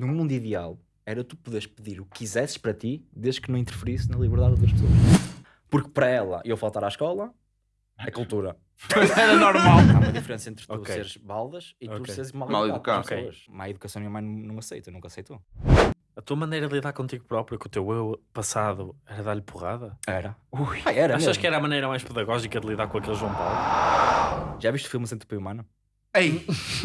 no mundo ideal, era tu poderes pedir o que quisesses para ti, desde que não interferisse na liberdade das pessoas. Porque para ela, eu faltar à escola, é cultura. Era normal. Há uma diferença entre tu Ok. seres baldas e tu Ok. seres mal, Mal educado. educado. com as pessoas. Má educação minha mãe não aceita, nunca aceitou. A tua maneira de lidar contigo próprio, com o teu eu passado, era dar-lhe porrada? Era. Ui, Ah, era Achas mesmo. que era a maneira mais pedagógica de lidar com aquele João Paulo? Já viste o filme Centro Humano? Ei,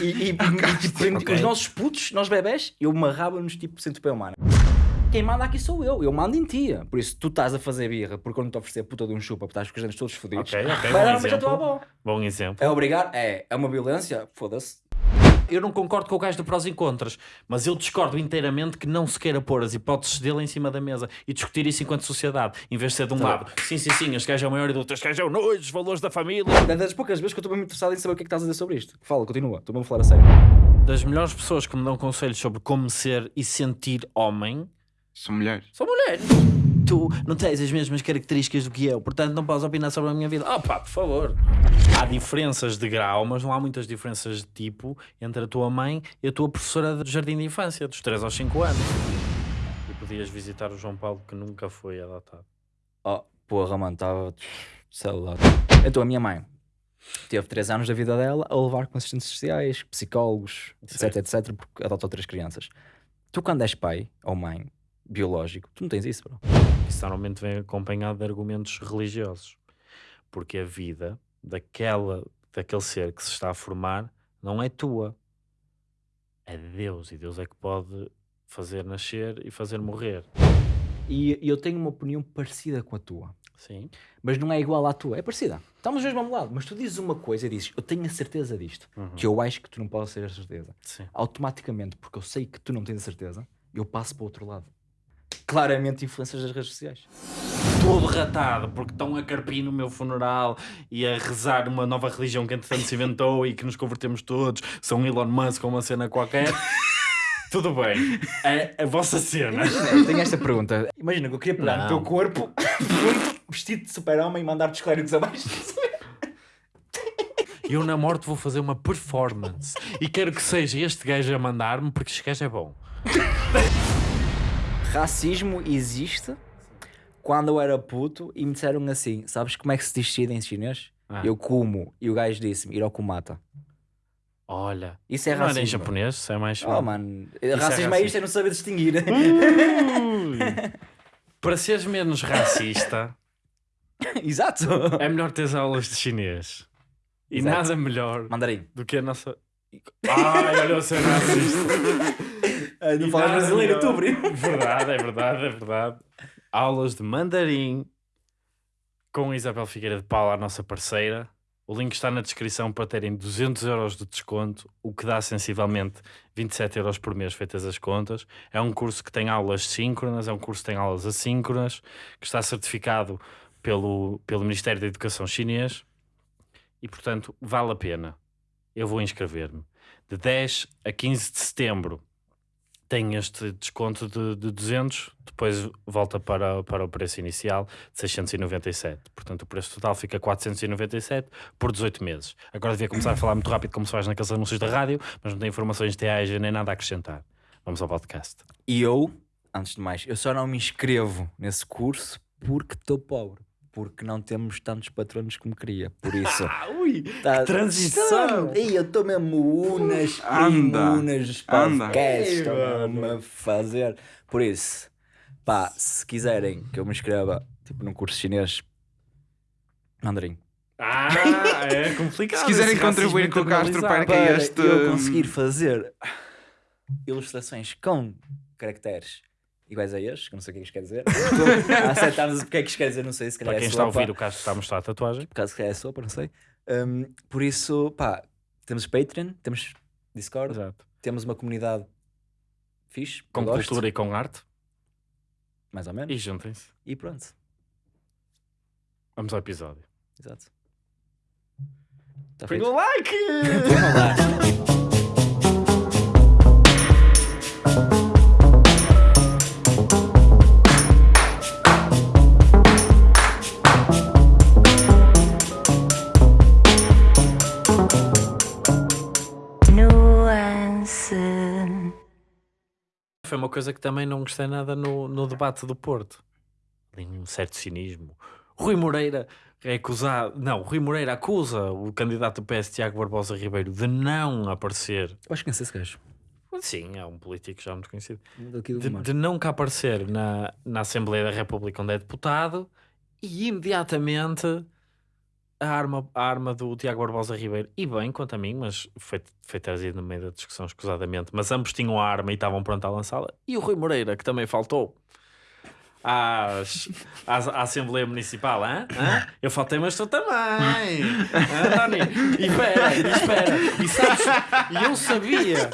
E, e, e, e, tipo, Ok. os nossos putos, nós bebés, eu marrava-nos tipo centopeia humana. Quem manda aqui sou eu, eu mando em ti. Por isso, tu estás a fazer birra porque eu não te oferecer a puta de um chupa porque estás com os dentes todos fodidos. Ok, ok, Vai dar um beijo à tua avó. Bom exemplo. É obrigar? É. É uma violência? Foda-se. Eu não concordo com o gajo do prós e contras, mas eu discordo inteiramente que não se queira pôr as hipóteses dele em cima da mesa e discutir isso enquanto sociedade, em vez de ser de um lado. Sim, sim, sim, este gajo é o maior e do outro, este gajo é o nojo, os valores da família. É das poucas vezes que eu estou mesmo interessado em saber o que é que estás a dizer sobre isto. Fala, continua. Estou mesmo a falar a sério. Das melhores pessoas que me dão conselhos sobre como ser e sentir homem sou mulher. são mulheres. Tu não tens as mesmas características do que eu, portanto não podes opinar sobre a minha vida. Ah pá, por favor. Há diferenças de grau, mas não há muitas diferenças de tipo entre a tua mãe e a tua professora do jardim de infância, dos 3 aos 5 anos. E podias visitar o João Paulo que nunca foi adotado. Oh, porra, mano, estava. Sei lá. Então a minha mãe teve 3 anos da vida dela a levar com assistentes sociais, psicólogos, etc, Certo. etc, porque adotou três crianças. Tu, quando és pai ou mãe biológico, tu não tens isso, bro. Isso normalmente vem acompanhado de argumentos religiosos. Porque a vida daquela, daquele ser que se está a formar não é tua. É de Deus. E Deus é que pode fazer nascer e fazer morrer. E eu tenho uma opinião parecida com a tua. Sim. Mas não é igual à tua, é parecida. Estamos mesmo lado, mas tu dizes uma coisa e dizes, eu tenho a certeza disto, Uhum. que eu acho que tu não podes ter a certeza. Sim. Automaticamente, porque eu sei que tu não tens a certeza, eu passo para o outro lado. Claramente influências das redes sociais. Todo ratado, porque estão a carpir no meu funeral e a rezar uma nova religião que entretanto se inventou e que nos convertemos todos. São Elon Musk ou uma cena qualquer. Tudo bem. É a vossa cena. Eu tenho esta pergunta. Imagina que eu queria pegar Não. teu corpo, vestido de super-homem e mandar-te os clérigos abaixo. E eu na morte vou fazer uma performance. E quero que seja este gajo a mandar-me porque este gajo é bom. Racismo existe quando eu era puto e me disseram assim: sabes como é que se diz em chinês? Ah. Eu como. E o gajo disse-me: Hirokumata. Olha. Isso é não era em racismo. japonês, isso é mais. Oh, mano. é racismo é isto, é não saber distinguir. Ui. Para seres menos racista, Exato. é melhor teres aulas de chinês. E Exato. nada melhor Mandarim. do que a nossa. Ai, olha o ser racista. não E falas brasileiro, melhor. tu. Verdade, é verdade, é verdade. Aulas de mandarim com Isabel Figueira de Paula, a nossa parceira. O link está na descrição para terem 200 euros de desconto, o que dá sensivelmente 27 euros por mês, feitas as contas. É um curso que tem aulas síncronas, é um curso que tem aulas assíncronas, que está certificado pelo, pelo Ministério da Educação chinês e, portanto, vale a pena. Eu vou inscrever-me. De 10 a 15 de setembro tem este desconto de, de 200, depois volta para, para o preço inicial de 697. Portanto, o preço total fica 497 por 18 meses. Agora devia começar a falar muito rápido como se faz naqueles anúncios da rádio, mas não tem informações TAG nem nada a acrescentar. Vamos ao podcast. E eu, antes de mais, eu só não me inscrevo nesse curso porque estou pobre. Porque não temos tantos patronos como queria. Por isso. Ah, ui! Tá... transição! Ei, eu estou mesmo unas, Anda, unas mano. a fazer. Por isso, pá, se quiserem que eu me inscreva, tipo, num curso chinês, mandarim. Ah, é complicado. Se quiserem contribuir com o Castro para Para este- eu conseguir fazer ilustrações com caracteres iguais a estes, que eu não sei o que é que isto quer dizer. Estou a acertar-nos o que é que isto quer dizer, não sei se calhar Para quem é está a ouvir, o Castro está a mostrar a tatuagem. Por causa que é sopa, não sei. Um, por isso, pá, temos Patreon, temos Discord, Exato. temos uma comunidade fixe, Com cultura e com arte. mais ou menos, E juntem-se. e pronto. Vamos ao episódio. Exato. Está Põe feito? like! Foi uma coisa que também não gostei nada no, no debate do Porto. Ali um certo cinismo. Rui Moreira é acusado. Não, Rui Moreira acusa o candidato do PS, Tiago Barbosa Ribeiro, de não aparecer. Eu acho que não sei se gajo. Sim, é um político já muito conhecido. De, de nunca aparecer na, na Assembleia da República onde é deputado e imediatamente a arma, a arma do Tiago Barbosa Ribeiro, e bem quanto a mim, mas foi, foi trazido no meio da discussão escusadamente, mas ambos tinham a arma e estavam prontos a lançá-la, e o Rui Moreira, que também faltou às, às- à Assembleia Municipal, hã? Eu faltei, mas tu também, e espera, e espera, e sabes, e eu sabia,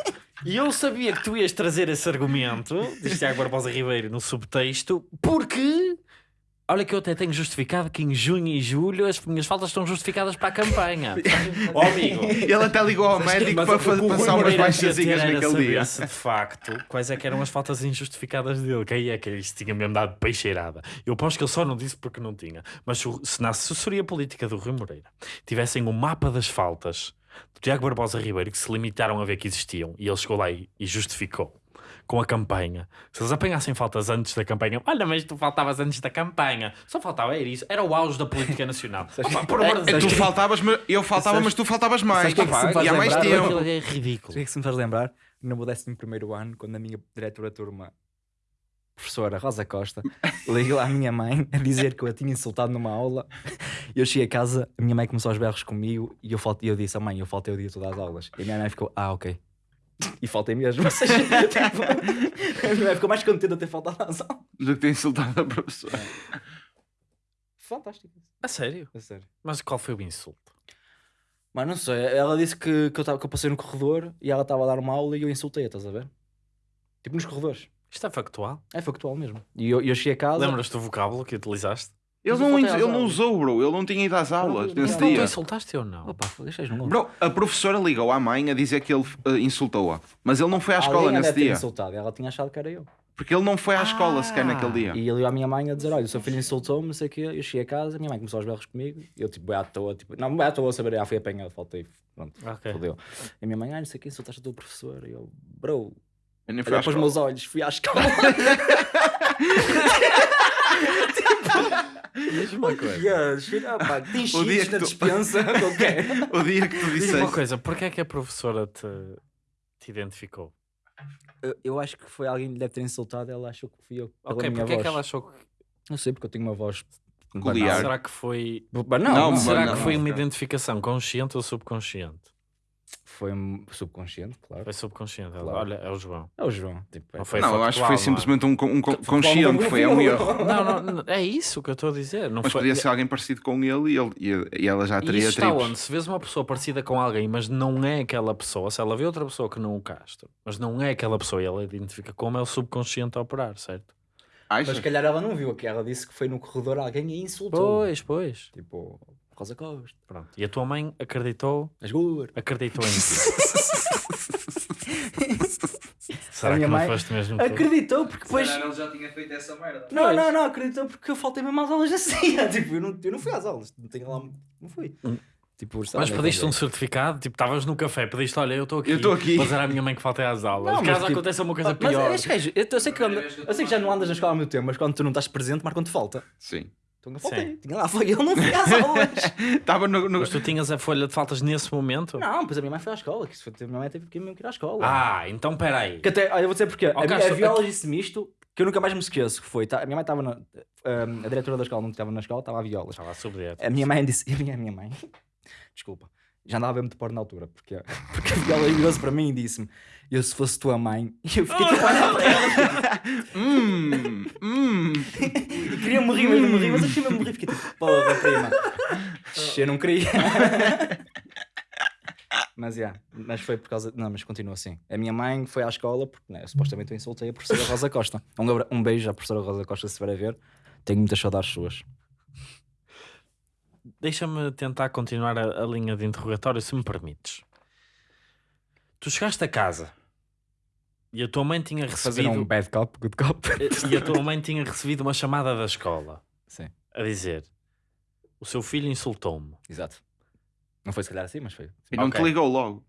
e eu sabia que tu ias trazer esse argumento, diz Tiago Barbosa Ribeiro no subtexto, porque olha que eu até tenho justificado que em junho e julho as minhas faltas estão justificadas para a campanha. Ó amigo, Ele até ligou ao médico mas para fazer passar umas baixazinhas naquele dia. se, de facto, quais é que eram as faltas injustificadas dele. Que aí é que isto tinha mesmo dado peixeirada. Eu aposto que ele só não disse porque não tinha. Mas se na assessoria política do Rui Moreira tivessem o mapa das faltas do Tiago Barbosa Ribeiro que se limitaram a ver que existiam e ele chegou lá e, e justificou com a campanha. Se eles apanhassem faltas antes da campanha, olha, mas tu faltavas antes da campanha. Só faltava era isso. Era o auge da política nacional. Opa, por amor de É, Deus. tu faltavas, mas eu faltava, mas tu faltavas mais. o que é que se me faz e há mais lembrar? tempo. É O ridículo. que é que se me faz lembrar? No meu 11 primeiro ano, quando a minha diretora de turma, professora Rosa Costa, ligou à minha mãe a dizer que eu a tinha insultado numa aula. Eu cheguei a casa, a minha mãe começou aos berros comigo e eu, faltei, eu disse, a mãe, eu faltei o dia todo às aulas. E a minha mãe ficou, ah, ok. E faltei mesmo. Ou seja, tipo, ficou mais contente de ter faltado às aulas. Do que ter insultado a professora. Fantástico. A sério? A sério. Mas qual foi o insulto? Mas não sei, ela disse que, que, eu, tava, que eu passei no corredor e ela estava a dar uma aula e eu insultei, estás a ver? Tipo nos corredores. Isto é factual? É factual mesmo. E eu, eu cheguei a casa. Lembras-te do vocábulo que utilizaste? Ele Mas não, ele não usou, bro. Ele não tinha ido às aulas não, nesse não, Não, tu dia. insultaste ou não? Opa, deixas no Bro, a professora ligou à mãe a dizer que ele eh, insultou-a. Mas ele não foi à escola Alguém nesse dia. insultado. Ela tinha achado que era eu. Porque ele não foi à escola sequer Ah. naquele dia. E ele ia à minha mãe a dizer: Olha, o seu filho insultou-me, não sei o quê. Eu cheguei a casa, a minha mãe começou aos berros comigo. E eu, tipo, bem à toa, tipo, não, bem à toa a saber, ah, fui apanhado, faltei. Pronto, Ok. fodeu. E a minha mãe, ah, não sei o quê, insultaste a tua professora. E eu, bro, Eu nem fui à olha para os escola. meus olhos, fui à escola. Diz-me uma coisa. Pá, tem O dia que na tu- dispensa, qualquer. O dia que tu Diz-me uma disseste. coisa, porquê é que a professora te, te identificou? Eu, eu acho que foi alguém que lhe deve ter insultado. Ela achou que fui eu. Pela Ok, minha porque é que ela achou que. Não sei, porque eu tenho uma voz. Peculiar. Será que foi. Banal. Não, não, Será não, que foi não, uma identificação consciente ou subconsciente? Foi subconsciente, claro. Foi subconsciente. Ela, Claro. Olha, é o João. É o João. Tipo, é- Não foi Não, eu acho que foi é? simplesmente um, um con- consciente, foi um erro. Não, não, não, é isso que eu estou a dizer. Não Mas foi... podia ser alguém parecido com ele e, ele, e- e ela já E teria isso está tribos. onde? Se vês uma pessoa parecida com alguém, mas não é aquela pessoa, se ela vê outra pessoa que não o Castro, mas não é aquela pessoa e ela identifica como é o subconsciente a operar, certo? Mas Achas? se calhar ela não viu que ela disse que foi no corredor alguém e insultou. Pois, pois. Tipo, Rosa Costa, Pronto. E a tua mãe acreditou, as gordas. acreditou em ti. Será A minha que não foste mesmo tu? Acreditou porque depois. Se calhar ele já tinha feito essa merda. Não, Pois. não, não, acreditou porque eu faltei mesmo às aulas assim. tipo, eu não, eu não fui às aulas. Não tenho lá. Não fui. Hum. Tipo, sei lá, Mas nem pediste um certificado, tipo, estavas no café, pediste, olha, eu estou aqui, Eu estou aqui. mas era a minha mãe que faltei às aulas. Não, mas Caso tipo- aconteça uma coisa Mas pior. este gajo, eu, eu sei que, anda- eu sei que já não andas na escola há muito tempo, mas quando tu não estás presente, marcam-te falta. Sim. Então eu faltei. Sim. Tinha lá, foi eu não fui às aulas. Estava no, no- Mas tu tinhas a folha de faltas nesse momento? não, pois a minha mãe foi à escola. Que foi, a minha mãe teve que mesmo ir à escola. Ah, então peraí. Que até, olha, eu vou dizer porque. Ó, a, minha- Castro, a Viola disse-me isto que eu nunca mais me esqueço. Que foi, tá, a minha mãe estava na. ahm, a diretora da escola não estava na escola, estava a Viola. Estava a subdieta. A minha mãe disse. A minha, a minha mãe. Desculpa. Já andava a ver muito porno na altura. Porque, porque a Viola virou-se para mim e disse-me: Eu se fosse tua mãe. Eu fiquei tipo a olhar para ela. Hum, hum. E queria morrer, mas não morri. Mas eu queria mesmo morrer. Fiquei tipo: Porra, prima. Eu não queria. Mas, yeah, mas foi por causa. Não, mas continua assim. A minha mãe foi à escola porque né, supostamente eu insultei a professora Rosa Costa. Um, um beijo à professora Rosa Costa, se estiver a ver. Tenho muitas saudades suas. Deixa-me tentar continuar a, a linha de interrogatório, se me permites. Tu chegaste a casa e a tua mãe tinha Fazer recebido um bad cop, good cop. e a tua mãe tinha recebido uma chamada da escola Sim, a dizer o seu filho insultou-me. exato. Não foi se calhar assim, mas foi. E não Ok. te ligou logo.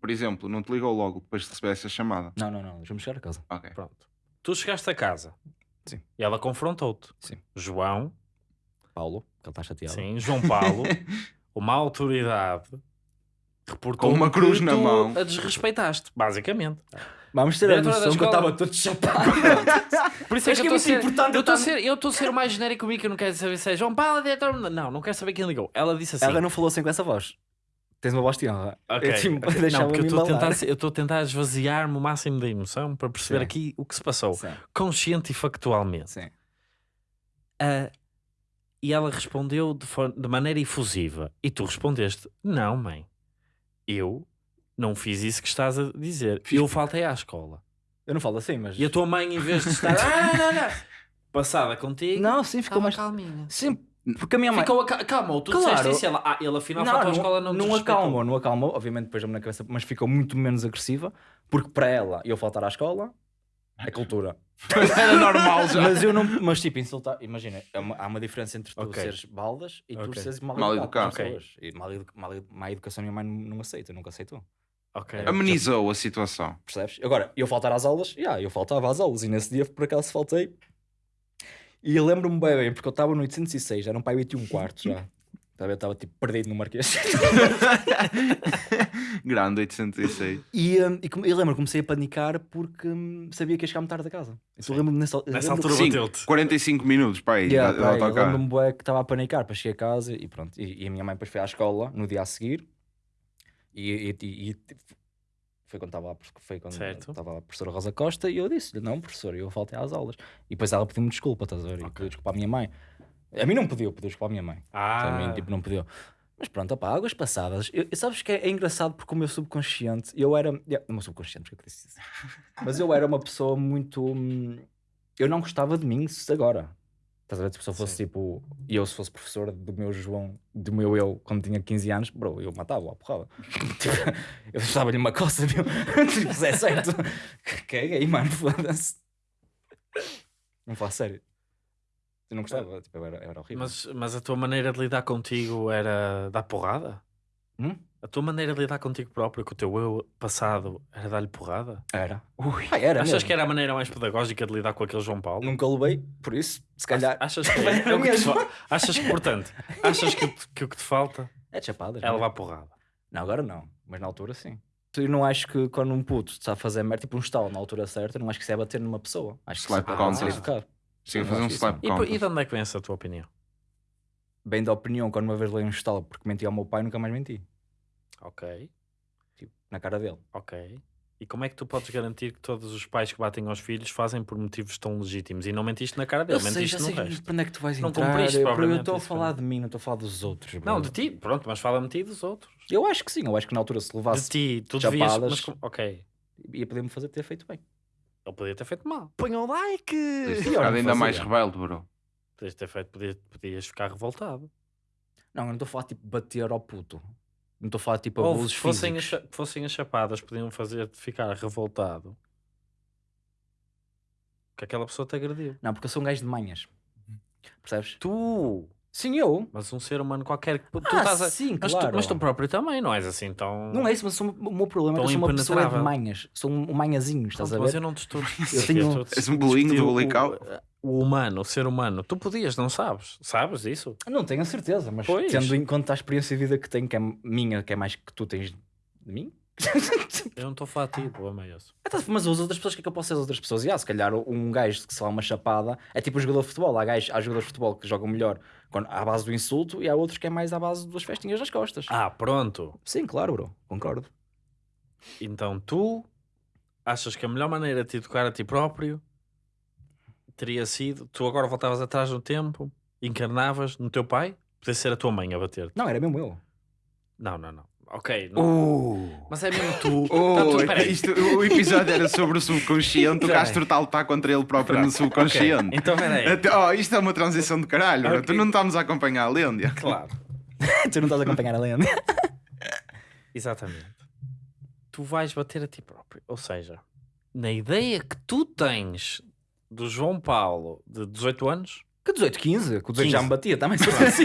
Por exemplo, não te ligou logo depois de receber essa chamada. Não, não, não, deixa-me chegar a casa. Ok. Pronto. Tu chegaste a casa. Sim. E ela confrontou-te. Sim. João, Paulo, que ele está chateado. sim, João Paulo, uma autoridade, reportou Com uma cruz que na tu mão. a desrespeitaste, basicamente. Vamos ter a noção que eu estava todo chapado. Por isso é que, que eu estou é a ser, eu estou a ser, eu estou a ser o mais genérico comigo, que eu não quero saber se é João Paulo, diretor. Não, não quero saber quem ligou. Ela disse assim. Ela não falou assim com essa voz. Tens uma voz de honra. Ok, Eu, tipo, ok. deixava-me Não, porque eu estou a tentar, eu estou a tentar esvaziar-me o máximo da emoção para perceber Sim. aqui o que se passou, Sim, consciente e factualmente. sim. Ah, e ela respondeu de, de maneira efusiva. E tu respondeste: Não, mãe, eu não fiz isso que estás a dizer. Eu faltei à escola. Eu não falo assim, mas. E a tua mãe, em vez de estar ah, não, não, passada contigo, Não, sim, ficou estava mais. calminha. Sim, porque a minha mãe. Ficou calmou, tu Claro. disseste isso. Ela, ah, ele afinal faltou à escola, não, não, acalmou, não acalmou, obviamente depois deu-me na cabeça, mas ficou muito menos agressiva, porque para ela eu faltar à escola é cultura. Era normal já. mas eu não, mas tipo, insultar, imagina, é uma- há uma diferença entre tu Ok. seres baldas e tu Ok. seres mal, Mal educado. educado. pessoas. E mal, edu- mal, edu- má educação minha mãe não, não aceita, nunca aceitou. Ok. Amenizou a situação. Percebes? Agora, eu faltar às aulas, yeah, eu faltava às aulas e nesse dia por acaso faltei. E eu lembro-me bem, bem, porque eu estava no 806, era um pai 8 e um quarto já. Tá? Eu estava tipo perdido no Marquês. Grande 806. E, hum, e come- eu lembro, comecei a panicar porque hum, sabia que ia chegar tarde da casa. Então lembro-me nessa, Nessa lembro- altura Sim, bateu-te. 45 minutos para aí. Yeah, de- de pá, eu autocarro. lembro-me bué que estava a panicar para chegar a casa e pronto. E, e a minha mãe depois foi à escola no dia a seguir e, e- e- e foi quando estava a, foi quando Certo. estava a professora Rosa Costa e eu disse-lhe, não professor, eu faltei às aulas. E depois ela pediu-me desculpa, estás a ver? E pediu desculpa à minha mãe. A mim não pediu, pediu desculpa à minha mãe. Ah, A mim, tipo, não pediu. Mas pronto, opá, águas passadas. Eu, sabes que é, é engraçado porque o meu subconsciente, eu era. yeah, o meu subconsciente, porque é que eu disse isso? Mas eu era uma pessoa muito. hum, Eu não gostava de mim se agora. Estás a ver? Se eu fosse Sim. tipo. E eu, se fosse professor do meu João, do meu eu, quando tinha 15 anos, bro, eu matava-o à porrada. Tipo, eu estava-lhe uma coça, meu. Tipo, é certo. Caguei, mano, foda-se. Não falo a sério. Eu não gostava, tipo, eu era, eu era horrível. mas, mas a tua maneira de lidar contigo era dar porrada? Hum? A tua maneira de lidar contigo próprio, com o teu eu passado, era dar-lhe porrada? Era. Ui, ah, era Achas mesmo. que era a maneira mais pedagógica de lidar com aquele João Paulo? Nunca levei, por isso, se calhar. Achas que, Era é o que te fa- achas que, portanto, achas que, que o que te falta É chapadas. é não levar porrada? Não, agora não, mas na altura sim. Eu não acho que quando um puto está a fazer merda, tipo um estalo na altura certa, não acho que isso é bater numa pessoa. Acho que isso é educado. Chega a Eu fazer um slap E, e de onde é que vem essa tua opinião? Bem da opinião, quando uma vez lei um estalo porque menti ao meu pai, nunca mais menti. Ok, Tipo, na cara dele. ok. E como é que tu podes garantir que todos os pais que batem aos filhos fazem por motivos tão legítimos e não mentiste na cara dele, mentiste já no sei resto? para onde é que tu vais Não entrar. cumpriste eu, eu propriamente estou a isso, falar de mim, não estou a falar dos outros. bro. Não, de ti, pronto, mas fala-me de ti e dos outros. Eu acho que sim, eu acho que na altura se De levasse ti, tu devias. chapadas. Mas, ok, ia poder-me fazer ter feito bem. Ele podia ter feito mal. Põe o like! Pior, ficar não ainda mais rebelde, bro. Podias ter feito, podias, podias ficar revoltado. Não, eu não estou a falar tipo bater ao puto. Não estou a falar tipo Ou abusos se fossem as, físicos. fossem as chapadas, podiam fazer-te ficar revoltado. Que aquela pessoa te agrediu. Não, porque eu sou um gajo de manhas. Percebes? Tu! Sim, eu. Mas um ser humano qualquer que. Tu Ah, estás a... sim, mas, claro. tu, mas tu próprio também, não és assim tão. Não é isso, mas sou- o meu problema é que eu sou uma pessoa de manhas. Sou um, manhazinho, estás Pronto, a mas ver? eu não te estou. Eu tenho- És um bolinho do o, Bulical. o humano, o ser humano. Tu podias, não sabes? Sabes isso? Não tenho a certeza, mas Pois. tendo em conta a experiência de vida que tenho, que é minha, que é mais que tu tens de mim. Eu não estou a falar de ti, o problema é esse. Ah, tá, mas as outras pessoas, o que é que eu posso ser as outras pessoas? E, ah, se calhar um gajo que se lá uma chapada é tipo um jogador de futebol. Há, gajos, há jogadores de futebol que jogam melhor quando, à base do insulto e há outros que é mais à base das festinhas nas costas. Ah, pronto. Sim, claro, bro, concordo. Então tu achas que a melhor maneira de te educar a ti próprio teria sido. Tu agora voltavas atrás no tempo, encarnavas no teu pai, podia ser a tua mãe a bater-te. Não, era mesmo eu. Não, não, não. Ok. não- Uh. Mas é mesmo tu. Oh, Tá, tu- peraí. isto- o episódio era sobre o subconsciente, o. Castro tal está contra ele próprio no Ok, subconsciente. Então peraí. Oh, isto é uma transição de caralho, bro. Ok. tu não estamos a acompanhar a Lêndia. Claro. tu não estás a acompanhar a lenda. Exatamente. Tu vais bater a ti próprio. Ou seja, na ideia que tu tens do João Paulo de 18 anos, Que 18, 15? Que o 18 já 15. me batia, também assim.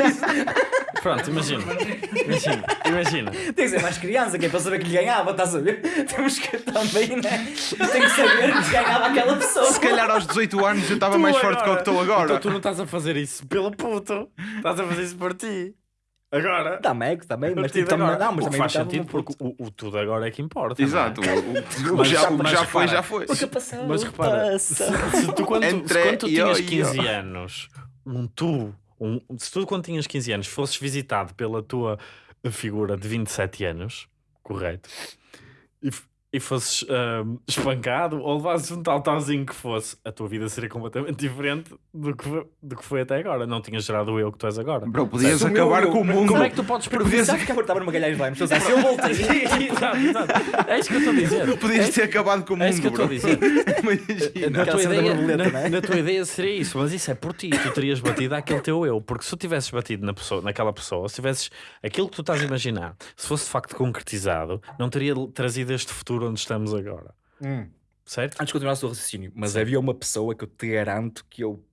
Pronto, imagina. Imagina, imagina. Tem que ser mais criança, que é para saber que lhe ganhava, estás a ver? Temos que também, né? Tem que saber que ganhava aquela pessoa. Se calhar aos 18 anos eu estava mais forte que o que estou agora. Então tu não estás a fazer isso pelo puto. Estás a fazer isso por ti. Agora. Também, também, mas tipo, agora. não, mas também faz sentido porque o, o tudo agora é que importa. é? Exato. O, o- o Mas- já, o já repara, foi, já foi. O que passou, Mas repara, se, se tu quando, Entre se quando tu tinhas e 15 eu. anos, um tu, um, se tu quando tinhas 15 anos fosses visitado pela tua figura de 27 anos, correto, e, e fosses ahm, espancado ou levasses um tal talzinho que fosse, a tua vida seria completamente diferente do que, foi- do que foi até agora. Não tinhas gerado o eu que tu és agora. Bro, podias meu acabar eu- com o mundo. Como é que tu podes prever? Sabes que eu estava numa galhagem de lime, estou a dizer, se eu voltei. exato, exato. É isso que eu estou a dizer. Podias ter acabado com o É isso que eu mundo, estou a dizer. Na tua, ideia, na, é? na tua ideia seria isso, mas isso é por ti. Tu terias batido aquele teu eu. Porque se tu tivesses batido na pessoa, naquela pessoa, se tivesses aquilo que tu estás a imaginar, se fosse de facto concretizado, não teria trazido este futuro onde estamos agora. Hum. Certo? Antes de continuar o seu raciocínio, mas havia uma pessoa que eu te garanto que eu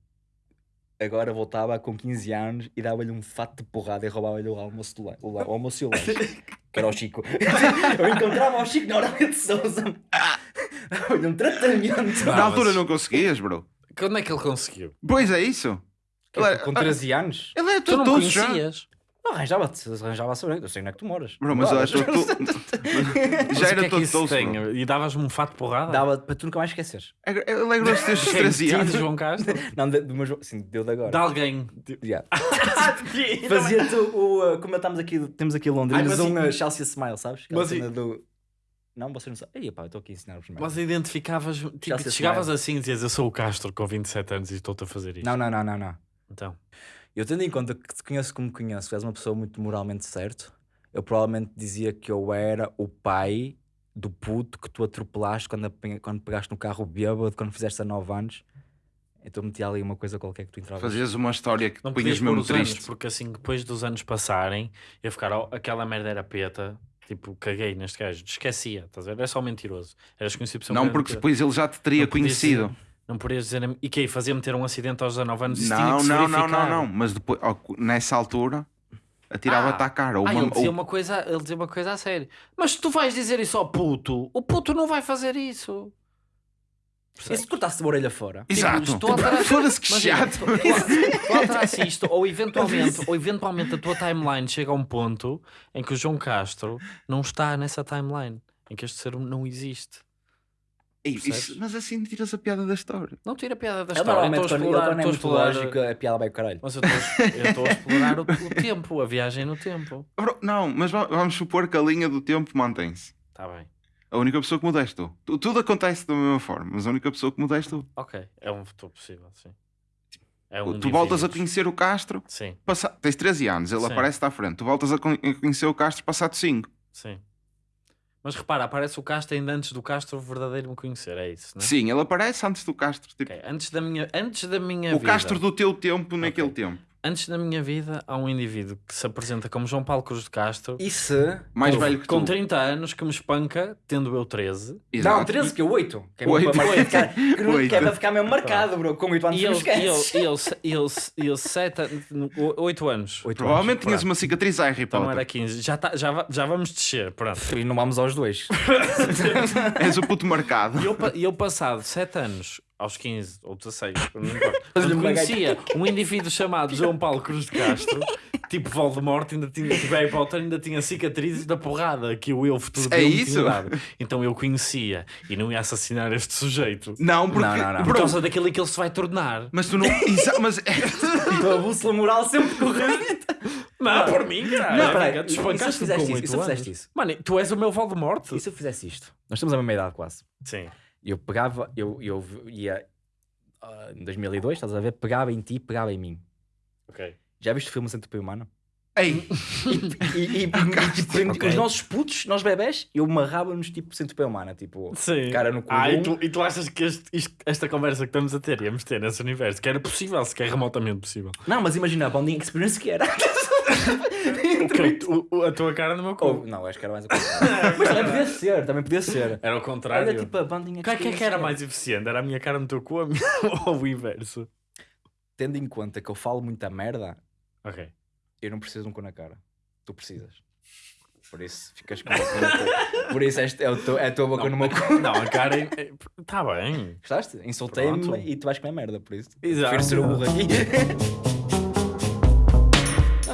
agora voltava com 15 anos e dava-lhe um fato de porrada e roubava-lhe o almoço, do o, almoço e o lanche, que era o Chico. eu encontrava o Chico na hora de Souza, dava-lhe um tratamento. Não, Na altura não conseguias, bro. Quando é que ele conseguiu? Pois é isso. Ele é, com 13 anos? ele é Tu não todo já. conhecias. Não, arranjava-te, arranjava a saber, eu sei onde é que tu moras. Bro, mas eu acho que tu... Mas Já o que era é que todo isso doce, tem? bro. E davas-me um fato de porrada? Dava para tu nunca mais esqueceres. É- é grosso desde os Quem? 13 Sim, anos. de João Castro? Não, de, do meu, jo- sim, deu de agora. De alguém. Yeah. Fazia-te o. uh, como estamos aqui, temos aqui em Londres, Ai, mas um e- uh, Chelsea Smile, sabes? Aquela Mas e- cena do. Não, você não sabe. Ei, pá, eu estou aqui a ensinar-vos merda. Mas identificavas, tipo, Chelsea chegavas assim e dizias: Eu sou o Castro com 27 anos e estou-te a fazer isto. Não, não, não, não, não. Então, Eu tendo em conta que te conheço como conheço, és uma pessoa muito moralmente certo, eu provavelmente dizia que eu era o pai do puto que tu atropelaste quando, quando pegaste no carro bêbado, quando fizeste a 9 anos. Então metia ali uma coisa qualquer que tu entravas. Fazias uma história que não punhas mesmo os anos, triste. porque assim, depois dos anos passarem, ia ficar "Oh, aquela merda era peta. Tipo, caguei neste gajo, esquecia, estás a ver? Era só mentiroso. Eras conhecido por ser Não, porque depois ele já te teria conhecido. dizer- Não podias dizer. E que aí, fazia-me ter um acidente aos 19 anos? Isso Não, que se não, não, não, não. Mas depois, nessa altura, atirava-te Ah. à cara. Ou Ah, uma- ele, dizia ou- uma coisa, ele dizia uma coisa a sério. Mas se tu vais dizer isso ao puto, o puto não vai fazer isso. E se cortaste a orelha fora? Exato. Tipo, estou a alterar- Foda-se que chato. tu- isto, ou eventualmente, ou eventualmente a tua timeline chega a um ponto em que o João Castro não está nessa timeline, em que este ser não existe. Isso- mas assim tiras a piada da história. Não tira a piada da Eu história. normalmente, estou a quando, eu, explorar, quando é estou a muito explorar- lógico, a piada vai o caralho. Mas eu estou, a explorar o, o tempo, a viagem no tempo. Bro, não, mas va- vamos supor que a linha do tempo mantém-se. Está bem. A única pessoa que muda és tu. Tu- Tudo acontece da mesma forma, mas a única pessoa que muda és tu. Ok, é um futuro possível, sim. É tu voltas a conhecer o Castro, Sim, passa... tens 13 anos, ele Sim. aparece-te à frente. Tu voltas a conhecer o Castro passado 5. sim. Mas repara, aparece o Castro ainda antes do Castro verdadeiro me conhecer, é isso, não é? Sim, ele aparece antes do Castro. Tipo, Ok, Antes da minha, antes da minha o vida. Castro do teu tempo naquele tempo. Antes da minha vida, há um indivíduo que se apresenta como João Paulo Cruz de Castro, E se. Mais com, velho que com tu. 30 anos, que me espanca, tendo eu 13. Exato. Não, 13 que é 8. Que é, Oito. mesmo para ficar, que não- Oito. que é para ficar mesmo marcado, bro. Com 8 anos E não ele, e ele, esqueces. e ele, e ele, e ele sete, 8 anos. Oito Provavelmente anos, tinhas pronto. uma cicatriz a Harry Então Potter. era 15. Já, tá, já, já vamos descer, pronto. E não vamos aos dois. És o puto marcado. E eu, e eu passado 7 anos, aos 15 ou 16, não importa, quando conhecia um indivíduo chamado João Paulo Cruz de Castro, tipo Voldemort, ainda tinha, tipo Harry Potter, ainda tinha cicatrizes da porrada que o eu futuro É isso? tinha dado. Então eu conhecia e não ia assassinar este sujeito. Não, porque. Não, não, não. Por causa daquilo que ele se vai tornar. mas tu não. Exa- mas é- Então a bússola moral sempre correta. Não, por mim, caralho. Não, peraí, e espancaste-me fizeste com isso? Eu fizeste anos. isso? Mano, tu és o meu Voldemort? E se eu fizesse isto? Nós estamos a mesma idade quase. Sim. E eu pegava, eu, eu ia ah, em 2002, estás a ver? Pegava em ti, pegava em mim. Ok. Já viste o filme Centopeia Humana? Ei, E, e, e, tipo, prendi- Ok. os nossos putos, nós bebés, eu amarrava-nos tipo Centopeia Humana, tipo, Sim. cara no cu. Ah, e tu, e tu achas que este- isto- esta conversa que estamos a ter íamos ter nesse universo, que era possível, sequer remotamente possível. Não, mas imagina a bonding experience que era. Tu- o- a tua cara no meu Ou, cu. não, acho que era mais o contrário. mas também podia ser, também podia ser. Era o contrário. Olha, tipo, a bonding Qual é que, é que era mais eficiente? Era a minha cara no teu cu ou minha- ou o inverso? Tendo em conta que eu falo muita merda, Ok. Eu não preciso de um cu na cara. Tu precisas. Por isso ficas com a boca no cu. Por isso este é, o teu, é a tua boca no meu cu. Não, a cara. Está bem. Gostaste? Insultei-me e tu vais comer merda, por isso. Exato. Prefiro ser o burro aqui.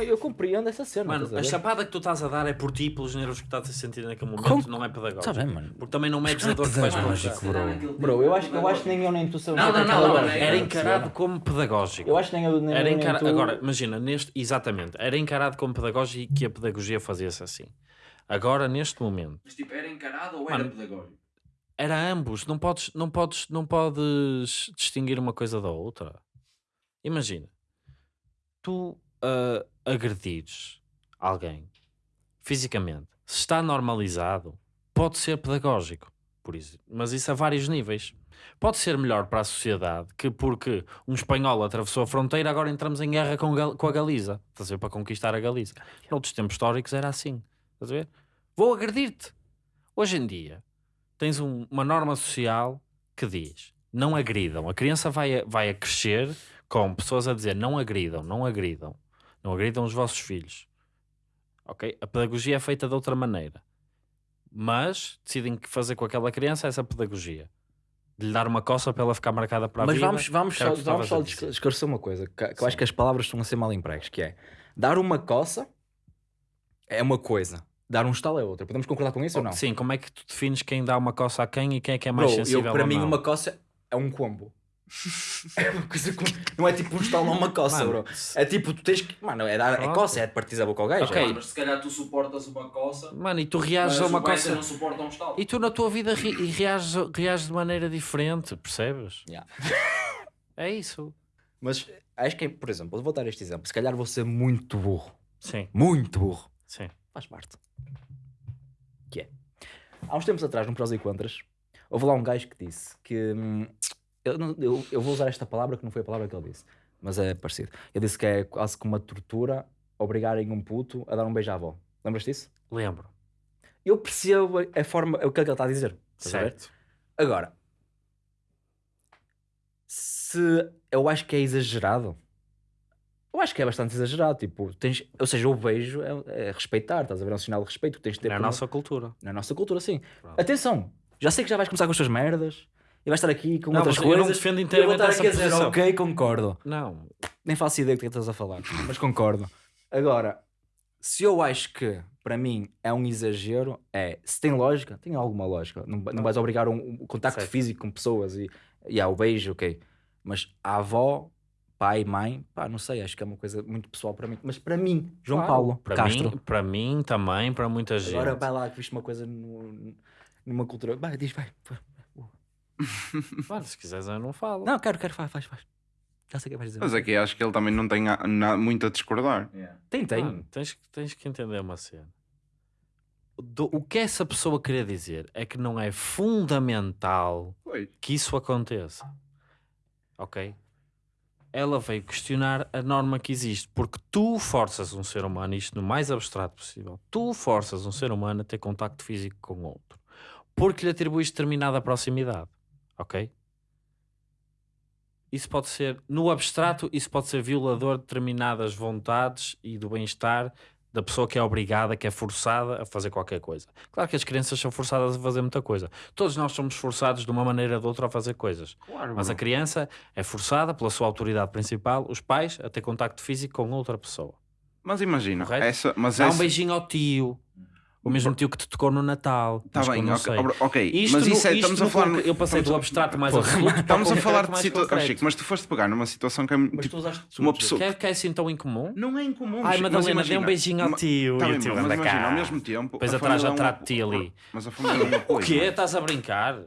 Eu compreendo essa cena. Mano, a chapada que tu estás a dar é por ti e pelos nervos que estás a sentir naquele momento, Com- não é pedagógico. Tá bem, mano. Porque também não medes não a é dor que vais pedagógico, provocar. Bro, eu acho, eu acho que nem eu nem tu sabemos. Não, não, é não, não, era encarado como pedagógico. Eu acho que nem eu nem, Era eu, nem tu... Agora, imagina, neste... exatamente, era encarado como pedagógico e que a pedagogia fazia-se assim. Agora, neste momento, Mas tipo, era encarado ou era pedagógico? era ambos. Não podes, não podes, não podes distinguir uma coisa da outra. Imagina, tu ah, agredires alguém fisicamente, se está normalizado, pode ser pedagógico. Por isso, mas isso a vários níveis. Pode ser melhor para a sociedade que porque um espanhol atravessou a fronteira, agora entramos em guerra com, com a Galiza. Estás a ver? Para conquistar a Galiza. Noutros tempos históricos era assim. Estás a ver? Vou agredir-te. Hoje em dia, tens um- uma norma social que diz não agridam. A criança vai a, vai a crescer com pessoas a dizer não agridam, não agridam. Não agridam os vossos filhos. Ok? A pedagogia é feita de outra maneira. Mas decidem que fazer com aquela criança essa pedagogia. De lhe dar uma coça para ela ficar marcada para a Mas vida. vamos, vamos era só, vamos só esclarecer uma coisa, que, que eu acho que as palavras estão a ser mal empregas, que é dar uma coça é uma coisa, dar um estalo é outra. Podemos concordar com isso ou não? Sim, como é que tu defines quem dá uma coça a quem e quem é que é mais Bro, sensível eu, para mim não? uma coça é um combo. É uma coisa com... Não é tipo um estalo uma coça, Mano, bro. É tipo, tu tens que... Mano, é, dar, é coça, é de partir a boca ao gajo. Ok. é. Mas se calhar tu suportas uma coça, Mano, e tu reages a uma coça... não suporta um estalo. E tu na tua vida ri- e reages, reages de maneira diferente, percebes? Yeah. É isso. Mas acho que, é, por exemplo, vou dar este exemplo. Se calhar vou ser muito burro. Sim, Muito burro. sim. Faz parte. Que é. Há uns tempos atrás, no Prós e Contras, houve lá um gajo que disse que. hum, eu, não- eu, eu vou usar esta palavra que não foi a palavra que ele disse, mas é parecido. Ele disse que é quase como uma tortura obrigarem um puto a dar um beijo à avó. Lembras disso? Lembro. Eu percebo a forma, o que é que ele está a dizer. estás a? Certo. Agora, se eu acho que é exagerado, eu acho que é bastante exagerado. Tipo, tens, ou seja, o beijo é, é respeitar, estás a ver? É um sinal de respeito que tens de ter a por- nossa cultura. na nossa cultura, sim. Pronto. Atenção, já sei que já vais começar com as tuas merdas e vais estar aqui com Não, outras mas eu não coisas. defendo eu vou inteiramente estar essa aqui a dizer, ok, concordo. Não. Nem faço ideia do que é que estás a falar, mas concordo. Agora, se eu acho que para mim é um exagero, é se tem lógica, tem alguma lógica. Não, não vais obrigar um, um contacto Certo. físico com pessoas e, e há o beijo, ok. Mas a avó, pai, mãe, pá, não sei, acho que é uma coisa muito pessoal para mim. Mas para mim, João Claro. Paulo para Castro, Mim, para mim também, para muita gente. agora vai lá que viste uma coisa no- numa cultura. Vai, diz, vai. Mano, se quiseres eu não falo. Não, quero, quero, faz, faz, faz. Já sei o que vais dizer. Mas aqui acho que ele também não tem a- na- muito a discordar. Tem, tem. Mano, tens, que- tens que entender uma cena. Do- o que essa pessoa queria dizer é que não é fundamental Pois. que isso aconteça. Ok? Ela veio questionar a norma que existe, porque tu forças um ser humano, isto no mais abstrato possível, tu forças um ser humano a ter contacto físico com outro, porque lhe atribuis determinada proximidade. Ok? Isso pode ser, no abstrato, isso pode ser violador de determinadas vontades e do bem-estar da pessoa que é obrigada, que é forçada a fazer qualquer coisa. Claro que as crianças são forçadas a fazer muita coisa. Todos nós somos forçados de uma maneira ou de outra a fazer coisas. Claro, Mas a criança é forçada pela sua autoridade principal, os pais, a ter contacto físico com outra pessoa. Mas imagina, Correto? essa, mas Dá um essa, beijinho ao tio, o mesmo tio que te tocou no Natal. Tá eu bem, não ok, sei. ok, ok, Isto mas isso é, isto estamos a falar. Eu passei do abstrato mais Porra, absoluto para o Estamos a falar de concreto. Chico, mas tu foste pegar numa situação que é muito. Mas tipo, tu usaste uma pessoa- Que é, que é assim tão incomum? Não é incomum. Ai, Madalena, dê um beijinho ao tio. Tá e bem, o tio mas anda imagina, cá. ao mesmo tempo. Depois atrás é já um trato-te ali. Mas a família é um O apoio. quê? Estás a brincar?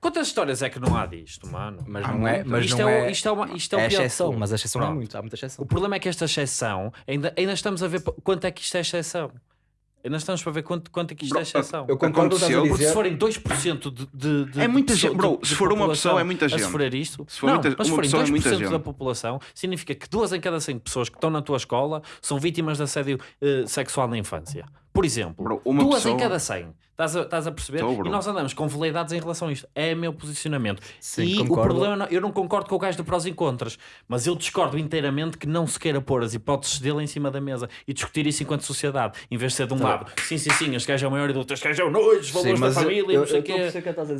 Quantas histórias é que não há disto, mano? Mas Há não é. Mas isto, não é, o- é, isto é uma isto é, o é exceção, mas a exceção é muito. Há muita exceção. O problema é que esta exceção, ainda, ainda estamos a ver quanto é que isto é exceção. Ainda estamos para ver quanto, quanto é que isto Bro, é exceção. Eu concordo Aconteceu, Porque se forem 2% de, de, de É muita gente, bro, de- se for uma pessoa, é muita a gente. sofrer isto, Se for não, muita- mas se forem pessoa, é muita 2% da gente. população, significa que duas em cada 100 pessoas que estão na tua escola são vítimas de assédio eh, sexual na infância. Por exemplo, Bro, uma duas pessoa- em cada 100. Estás a, estás a perceber? Bro. e nós andamos com veleidades em relação a isto. É o meu posicionamento. Sim, e o concordo. problema, não- eu não concordo com o gajo de prós e contras, mas eu discordo inteiramente que não se queira pôr as hipóteses dele em cima da mesa e discutir isso enquanto sociedade, em vez de ser de um Tá lado, sim, sim, sim, este gajo é o maior e do outro, este gajo é o nojo, os valores da família, e não sei o quê.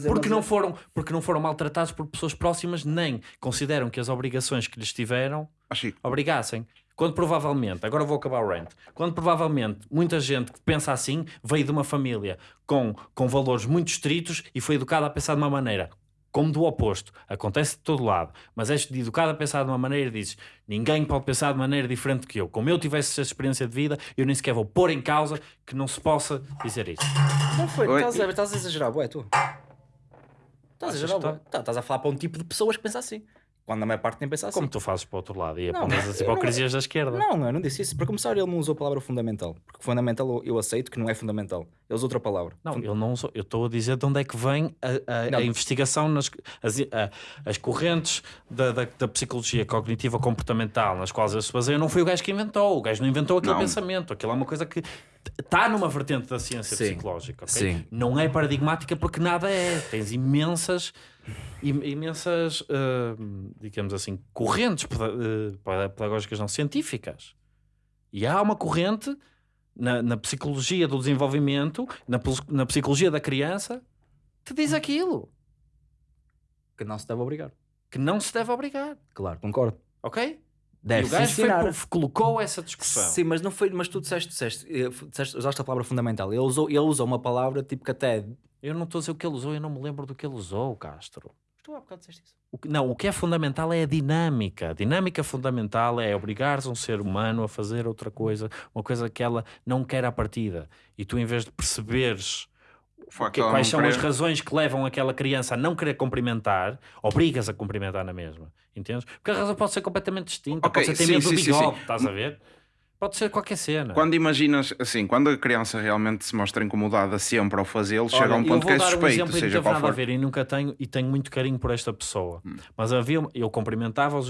Porque não, foram, porque não foram maltratados por pessoas próximas, nem consideram que as obrigações que lhes tiveram que obrigassem. Quando provavelmente, agora vou acabar o rant, quando provavelmente muita gente que pensa assim veio de uma família com, com valores muito estritos e foi educada a pensar de uma maneira. Como do oposto, acontece de todo lado, mas és educado a pensar de uma maneira e dizes: ninguém pode pensar de maneira diferente que eu. Como eu tivesse essa experiência de vida, eu nem sequer vou pôr em causa que não se possa dizer isso. Não foi, Oi? estás a, estás a exagerar, bué, tu. Estás a exagerar, bué. Tá, Estás a falar para um tipo de pessoas que pensa assim. Quando a maior parte nem pensa assim. Como tu fazes para o outro lado e Não, apontas as eu não- hipocrisias da esquerda. Não, eu não disse isso. Para começar, ele não usou a palavra fundamental. Porque fundamental eu- eu aceito que não é fundamental. Ele usou outra palavra. Não, Fun- eu não sou, eu estou a dizer de onde é que vem a, a- Não. a investigação nas as, a- as correntes da, da, da psicologia cognitiva comportamental nas quais eles se baseiam. Não foi o gajo que inventou, o gajo não inventou aquele pensamento. Aquilo é uma coisa que está numa vertente da ciência Sim. psicológica. ok? Sim. Não é paradigmática porque nada é. Tens imensas, im- imensas, ah, digamos assim, correntes ah, pedagógicas não científicas. E há uma corrente na, na psicologia do desenvolvimento, na, na psicologia da criança, que diz aquilo. Que não se deve obrigar. Que não se deve obrigar. Claro, concordo. Ok? Deve e o gajo foi, ensinar. colocou essa discussão. Sim, mas não foi, mas tu disseste, disseste, eh, disseste usaste a palavra fundamental. Ele usou, ele usou uma palavra tipo que até. Eu não estou a dizer o que ele usou, eu não me lembro do que ele usou, Castro. Tu há bocado disseste isso. O que- não, o que é fundamental é a dinâmica. A dinâmica fundamental é obrigares um ser humano a fazer outra coisa, uma coisa que ela não quer à partida. E tu, em vez de perceberes que- ela quais são as razões que levam aquela criança a não querer cumprimentar, obrigas a cumprimentar na mesma. Entendes? Porque a razão pode ser completamente distinta. Ok, pode ser ter medo do bigode, estás a ver? Pode ser qualquer cena. Quando imaginas, assim, quando a criança realmente se mostra incomodada sempre ao fazê-lo, chega a um ponto que é um suspeito, exemplo não seja qual nada a for. ver e nunca tenho e tenho muito carinho por esta pessoa. Hum. Mas havia, eu cumprimentava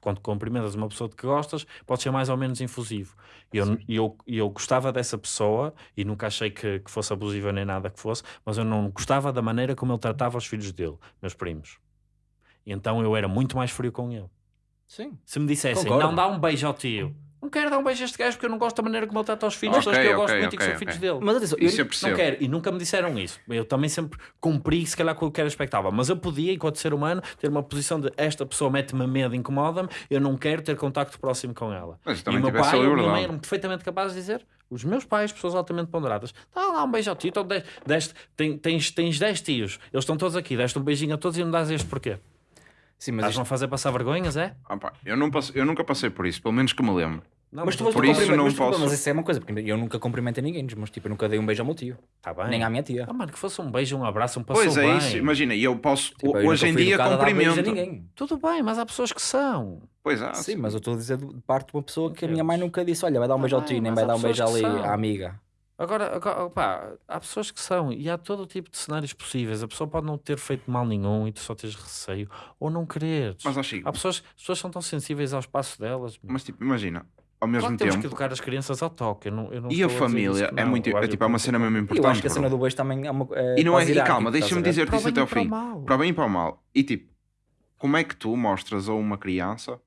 quando cumprimentas uma pessoa de que gostas, pode ser mais ou menos infusivo. E eu, eu, eu gostava dessa pessoa e nunca achei que, que fosse abusiva nem nada que fosse, mas eu não gostava da maneira como ele tratava os filhos dele, meus primos. E então eu era muito mais frio com ele. Sim. Se me dissessem, Concordo. não dá um beijo ao tio. Não quero dar um beijo a este gajo porque eu não gosto da maneira como ele trata os filhos, Ok, das que eu ok, gosto muito e que são filhos dele. Mas atenção, eu, Isso eu Não quero, e nunca me disseram isso. Eu também sempre cumpri, se calhar, com o que era expectável. Mas eu podia, enquanto ser humano, ter uma posição de esta pessoa mete-me medo, incomoda-me, eu não quero ter contacto próximo com ela. Mas E também o meu pai e a minha mãe eram perfeitamente capazes de dizer: os meus pais, pessoas altamente ponderadas, dá lá um beijo ao tio, então deste, deste, tem- tens, tens 10 tios, eles estão todos aqui, deste um beijinho a todos e não dás este porquê? Sim, mas, isto, a fazer passar vergonhas, é? Ah, pá, eu, não passe- eu nunca passei por isso, pelo menos que me lembro. Não, mas tu por isso não mas posso- Mas isso é uma coisa, porque eu nunca cumprimentei ninguém, mas tipo, eu nunca dei um beijo ao meu tio. Tá bem. Nem à minha tia. Ah, mano, que fosse um beijo, um abraço, um passou Pois é bem. isso, imagina, e eu posso, Tipo, eu hoje em dia educado a a cumprimento. ninguém. Tudo bem, mas há pessoas que são. Pois é, Sim, mas eu estou a dizer de parte de uma pessoa que a minha Deus. mãe nunca disse: Olha, vai dar um beijo ao tio, nem vai dar um beijo ali à amiga. Agora, agora pá, há pessoas que são, e há todo o tipo de cenários possíveis. A pessoa pode não ter feito mal nenhum e tu só tens receio, ou não quereres. mas acho Há pessoas, as pessoas são tão sensíveis ao espaço delas. meu. mas tipo, imagina, ao claro mesmo que temos tempo, que educar as crianças ao toque. Eu não, eu não e a estou dizer família isso que é não. muito, Eu é acho tipo, é uma que- cena mesmo E eu importante. acho que a cena do beijo também é uma. É E não é, quase e calma, deixa-me estás a ver? dizer-te Para o isso bem até e ao para o fim. mal. Para o bem e para o mal. E tipo, como é que tu mostras a uma criança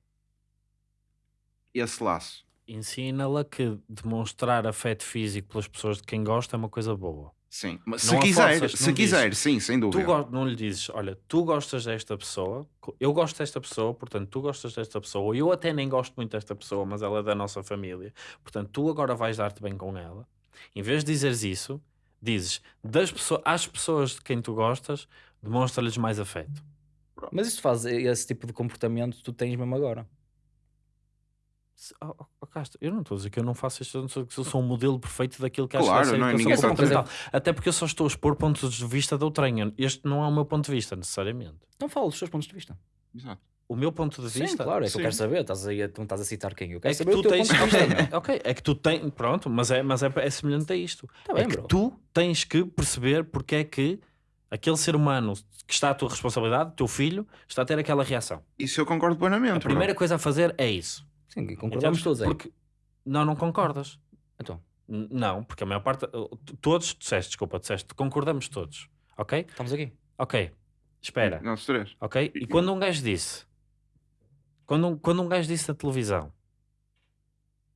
esse laço? Ensina-la que demonstrar afeto físico pelas pessoas de quem gosta é uma coisa boa. Sim, mas Não se quiser, forças, se quiser, sim, sem Tu dúvida. go- não lhe dizes, olha, tu gostas desta pessoa, eu gosto desta pessoa, portanto tu gostas desta pessoa, eu até nem gosto muito desta pessoa, mas ela é da nossa família, portanto tu agora vais dar-te bem com ela. Em vez de dizeres isso, dizes das pessoas, às pessoas de quem tu gostas, demonstra-lhes mais afeto. Mas isso faz esse tipo de comportamento tu tens mesmo agora. Oh, oh, oh, Castro, eu não estou a dizer que eu não faço isto, eu não sou que eu sou um modelo perfeito daquilo que acho Claro, que deve ser não é? Ninguém comportamental. Até porque eu só estou a expor pontos de vista de outrem. Este não é o meu ponto de vista, necessariamente. Então fala dos teus pontos de vista. Exato. O meu ponto de Sim, vista. claro, é que Sim. eu quero saber. Estás aí, a- tu não estás a citar quem? Eu quero É que saber tu o teu tens. ponto de vista. meu. ok, é que tu tens. Pronto, mas é, mas é, é semelhante a isto. Tá é bem, que bro. tu tens que perceber porque é que aquele ser humano que está à tua responsabilidade, teu filho, está a ter aquela reação. Isso eu concordo plenamente. A primeira coisa a fazer é isso. Sim, concordamos Entendes? todos aí. Porque não, não concordas. Então, N- Não, porque a maior parte. Todos, disseste, desculpa, disseste, concordamos todos. Ok? Estamos aqui. Ok. Espera. Nós três. Ok? E quando um gajo disse, quando um, quando um gajo disse na televisão,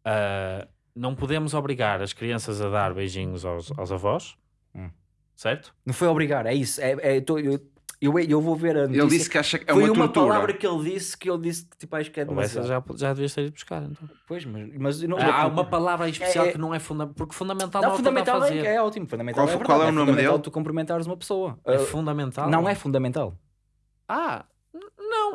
ah, não podemos obrigar as crianças a dar beijinhos aos, aos avós, Hum. certo? Não foi obrigar, é isso. É, é, tô- eu, eu, eu vou ver a Ele notícia. disse que acha que é Foi uma uma tortura. palavra que ele disse que eu disse que tipo, acho que é demasiado. já, já devias ter ido buscar. Então. Pois, mas, mas não, Há uma palavra especial É- que não é fundamental, porque fundamental Não, não, é ele fundamental fazer. é, é ótimo. Fundamental Qual é foi- qual é o nome fundamental dele? tu cumprimentares uma pessoa. É Uh, fundamental. não é fundamental. Ah,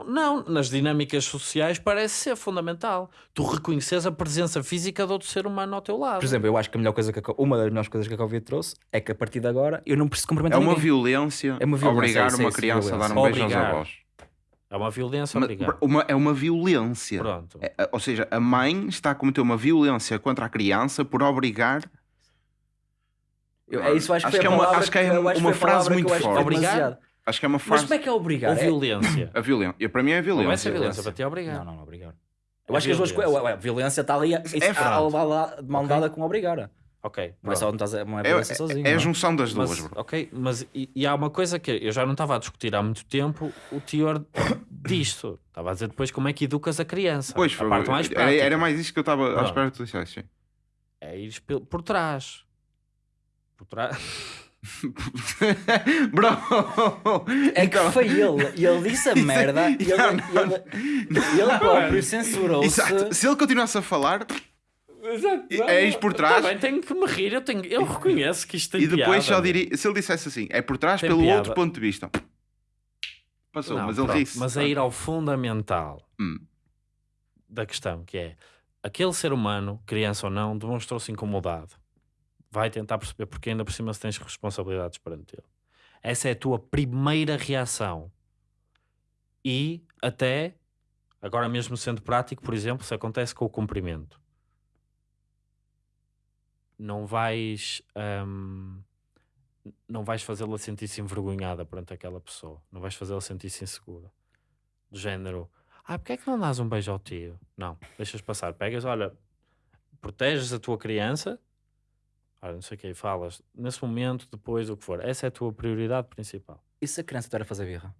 não, não. Nas dinâmicas sociais parece ser fundamental. Tu reconheces a presença física de outro ser humano ao teu lado. Por exemplo, eu acho que a melhor coisa que a, uma das melhores coisas que a Covid trouxe é que a partir de agora eu não preciso É cumprimentar uma ninguém. violência, É uma violência, obrigar isso é uma criança a dar um beijo aos Obrigar. avós. É uma violência, Uma- obrigado. uma- é uma violência. Pronto. É, é, ou seja, a mãe está a cometer uma violência contra a criança por obrigar. Eu- é isso, acho, Acho que, que é a uma- acho que é uma acho que foi a frase muito forte. Obrigar? demasiado. Acho que é uma Mas frase. como é que é obrigar? Ou É- violência. A violência. Para mim é Não vai violência. ser violência, violência. para ti é obrigar. Não, não, não, obrigar. É Eu acho que as duas coisas. violência. A violência está ali a, isso, É a, a levar lá de mão dada com obrigar. Ok. Não é só não estás a- não é É, violência é- sozinho. é a não junção das duas, Mas, bro. ok, mas e, e há uma coisa que eu já não estava a discutir há muito tempo o teor disto. Estava a dizer depois como é que educas a criança. Pois, a foi, parte mais era, prática. era mais isto que eu estava à espera que tu dissesse. sim. É ir pe- por trás. Por trás. Bro! É que foi ele. E ele disse a é- merda. E ele, Não, ele, ele próprio censurou-se. Exato. Se ele continuasse a falar Exato. É isto por trás. Também tenho que me rir. Eu, tenho, eu reconheço que isto tem e depois piada, só diria, se ele dissesse assim, é por trás Tem pelo piada. outro ponto de vista. Passou, Não, mas ele ri-se. Mas é ir ao fundamental Hum. da questão, que é aquele ser humano, criança ou não, demonstrou-se incomodado. Vai tentar perceber porque ainda por cima se tens responsabilidades perante ele. Essa é a tua primeira reação. E até, agora mesmo sendo prático, por exemplo, se acontece com o cumprimento. Não vais... hum, não vais fazê-la sentir-se envergonhada perante aquela pessoa. Não vais fazê-la sentir-se insegura. Do género, ah, porque é que não dás um beijo ao tio? Não, deixas passar. Pegas, olha, proteges a tua criança, olha, não sei o que, falas, nesse momento, depois, o que for. Essa é a tua prioridade principal. E se a criança estiver a fazer birra?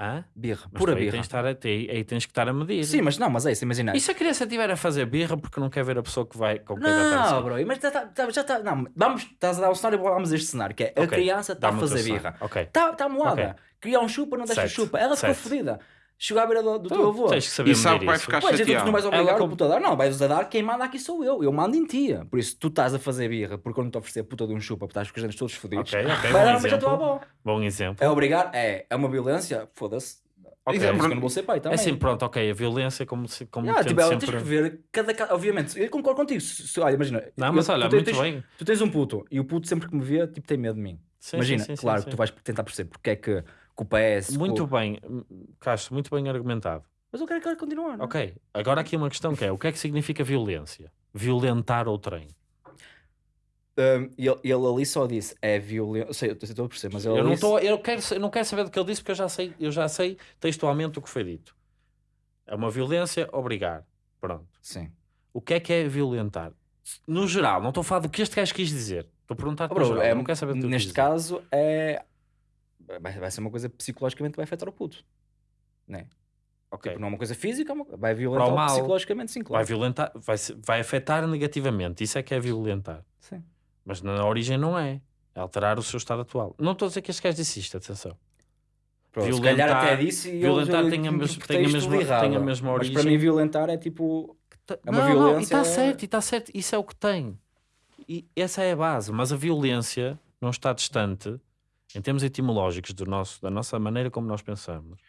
Hã? Birra, Mas pura aí birra. tens, estar a, aí, aí tens que estar a medir. Sim, mas não, mas é isso, imagina. E se a criança estiver a fazer birra porque não quer ver a pessoa que vai com quem vai estar a Não, bro, mas já está. Já tá, não, vamos, estás a dar um cenário, vamos a este cenário, que é a criança está a fazer birra. Está tá moada. Ok. Queria um chupa, não deixa chupa. Ela ficou fodida. Chegou à beira do, do teu avô. tens que saber E sabe medir que vai ficar Pois, então tu chateado. não vais obrigar Ela o puto a dar, não, vais a dar, quem manda aqui sou eu, eu mando em ti. Por isso, tu estás a fazer birra, porque eu não te oferecer a puta de um chupa, porque estás com os dentes todos fodidos. Ok, ok, Vai bom dar mas a tua exemplo. avó. Bom exemplo. É obrigar? É, é uma violência? Foda-se. Ok. É por isso que eu não vou ser pai É também. assim, pronto, ok, a violência como, se, como Yeah, tipo, ela sempre... tens que ver cada caso. Obviamente, eu concordo contigo. Se, se- olha, imagina. Não, eu- mas olha, tu, muito tens, bem. tu tens um puto e o puto sempre que me vê, tipo, tem medo de mim. Sim, imagina, sim, sim, claro sim. tu vais tentar perceber porque é que, que o PS. Muito o- bem, hum, Castro, muito bem argumentado. Mas eu quero que ele continue. não é? Ok, agora aqui uma questão que é, o que é que significa violência? Violentar outrem. Um, ele, ele ali só disse é violência. Eu sei, eu estou a perceber, mas ele Eu não, disse- tô, eu, quero, eu não quero saber do que ele disse porque eu já sei, eu já sei textualmente o que foi dito. É uma violência obrigar. Pronto. Sim. O que é que é violentar? No geral, não estou a falar do que este gajo quis dizer. Estou a perguntar Oh, bro, é, não quero saber do que ele neste caso, é. Vai, vai ser uma coisa psicologicamente que vai afetar o puto. Né? Ok. Tipo, não é uma coisa física, é vai violentar psicologicamente, sim, Vai claro. violentar, vai, se- vai afetar negativamente. Isso é que é violentar. Sim. Mas na origem não é. É alterar o seu estado atual. Não estou a dizer que este gajo disse isto, atenção. Pronto, se violentar- calhar até disse e violentar eu, tem a mes- tem a mesma- errado. tem a mesma Mas para origem. mim violentar é tipo... É uma não, não, e violência- está certo, e está certo. Isso é o que tem. E essa é a base. Mas a violência não está distante, em termos etimológicos do nosso, da nossa maneira como nós pensamos.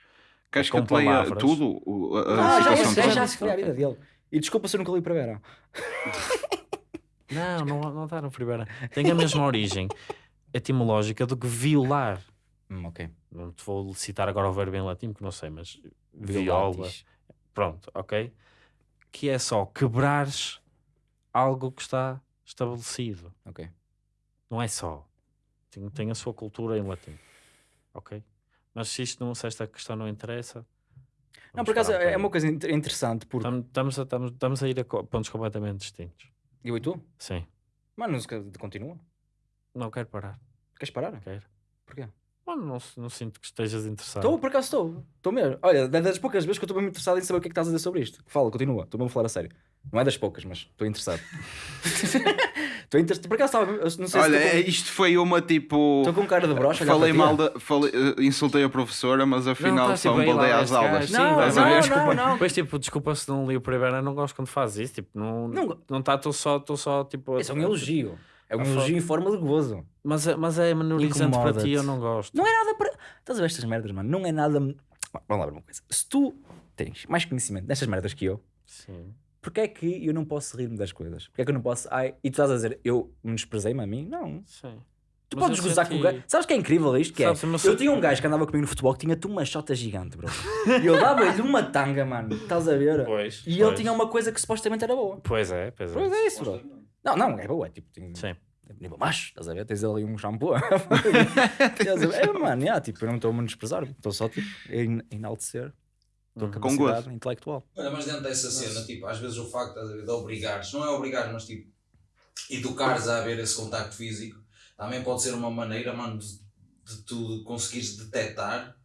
Queres que com eu te leia tudo? O- a, a Ah, já, situação já, já se foi a vida dele. E desculpa se eu nunca li para. Não, não, não está no primeiro. Tem a mesma origem etimológica do que violar. Hum, ok. Não te vou citar agora o verbo em latim, porque não sei, mas viola. Violatis. Pronto, ok? Que é só quebrares algo que está estabelecido. Ok. Não é só. Tem, tem a sua cultura em latim. Ok? Mas se isto não, se esta questão não interessa. Não, por acaso é aí. uma coisa inter- interessante porque... Estamos, estamos, a, estamos, a ir a pontos completamente distintos. Eu e tu? Sim. Mano, continua. Não quero parar. Queres parar? Quero. Porquê? Mano, não, não sinto que estejas interessado. Estou, por acaso estou. Estou mesmo. Olha, é das poucas vezes que eu estou mesmo interessado em saber o que é que estás a dizer sobre isto. Fala, continua. Estou mesmo a falar a sério. Não é das poucas, mas estou interessado. Estou interessado. Por acaso estava. Não sei Olha, se é- estou isto foi uma tipo. com, estou com cara de brocha. Falei mal da. Falei, eh, insultei a professora, mas afinal tá, só me baldei às aulas. Sim, Não, vai Estás a ver, ver? desculpa. não, não. Depois, tipo, desculpa se não li o primeiro, eu não gosto quando faz isso. Tipo, não Não- não está, estou só, estou só, tipo. Isso é um elogio. É um elogio em forma de gozo. Mas, é- mas é menorizante para ti, eu não gosto. Não é nada para. Estás a ver estas merdas, mano? Não é nada. Vamos lá ver uma coisa. Se tu tens mais conhecimento destas merdas que eu, Sim. Porquê é que eu não posso rir-me das coisas? Porquê é que eu não posso. Ai, e tu estás a dizer, eu menosprezei-me a mim? Não. Sim. Tu Mas podes gozar com o senti- gajo. Sabes que é incrível isto? Que é? Sabes, Eu tinha um gajo que andava comigo no futebol que tinha-te uma chota gigante, bro. E eu dava-lhe uma tanga, mano. Estás a ver? Pois, E ele tinha uma coisa que supostamente era boa. Pois é, pois é. Pois é isso, bro. Não, não, é boa. É tipo, tem... Sim. é nível macho, estás a ver? Tens ali um shampoo. É, mano, yeah, tipo, eu não estou a menosprezar. Estou só tipo, a en- enaltecer tua Uhum. Com capacidade intelectual. Olha, mas dentro dessa cena, tipo, às vezes o facto de obrigares, não é obrigar, mas tipo, educares a haver esse contacto físico, também pode ser uma maneira, mano, de, de tu conseguires detectar.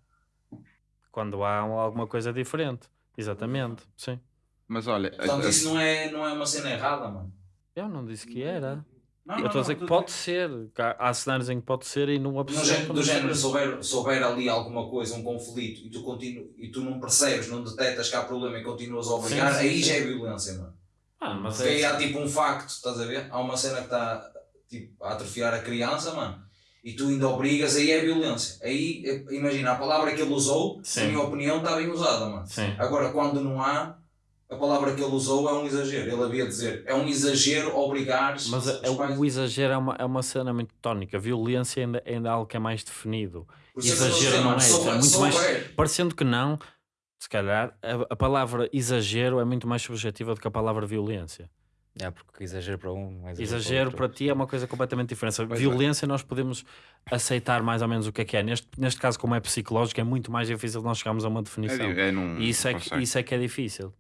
Quando há alguma coisa diferente. Exatamente, sim. Mas olha, Portanto, isso não é, não é uma cena errada, mano. Eu não disse que era. Não, Eu estou a dizer que pode ser. há- Há cenários em que pode ser e não Do absoluto. género, do género se, houver, se houver ali alguma coisa, um conflito, e tu, continu, e tu não percebes, não detectas que há problema e continuas a obrigar, Sim, sim, aí sim. já é violência, mano. Ah, mas Porque aí é. há tipo um facto, estás a ver? Há uma cena que está tipo, a atrofiar a criança, mano. E tu ainda obrigas, aí é violência. Aí, eh, imagina, a palavra que ele usou, Sim. na minha opinião, está bem usada, mano. Sim. Agora, quando não há, a palavra que ele usou é um exagero. Ele havia de dizer, é um exagero obrigares Mas é- os pais- o exagero é uma, é uma cena muito tónica. Violência ainda, ainda é algo que é mais definido. É a exagero não é isso, é muito mais- Parecendo que não, se calhar, a, a palavra exagero é muito mais subjetiva do que a palavra violência. É, porque exagero para um, não é Exagero para ti é uma coisa completamente diferente. A Pois é. violência nós podemos aceitar mais ou menos o que é que é. Neste, neste caso, como é psicológico, é muito mais difícil nós chegarmos a uma é, definição. é num- E isso é, que, isso é que é difícil.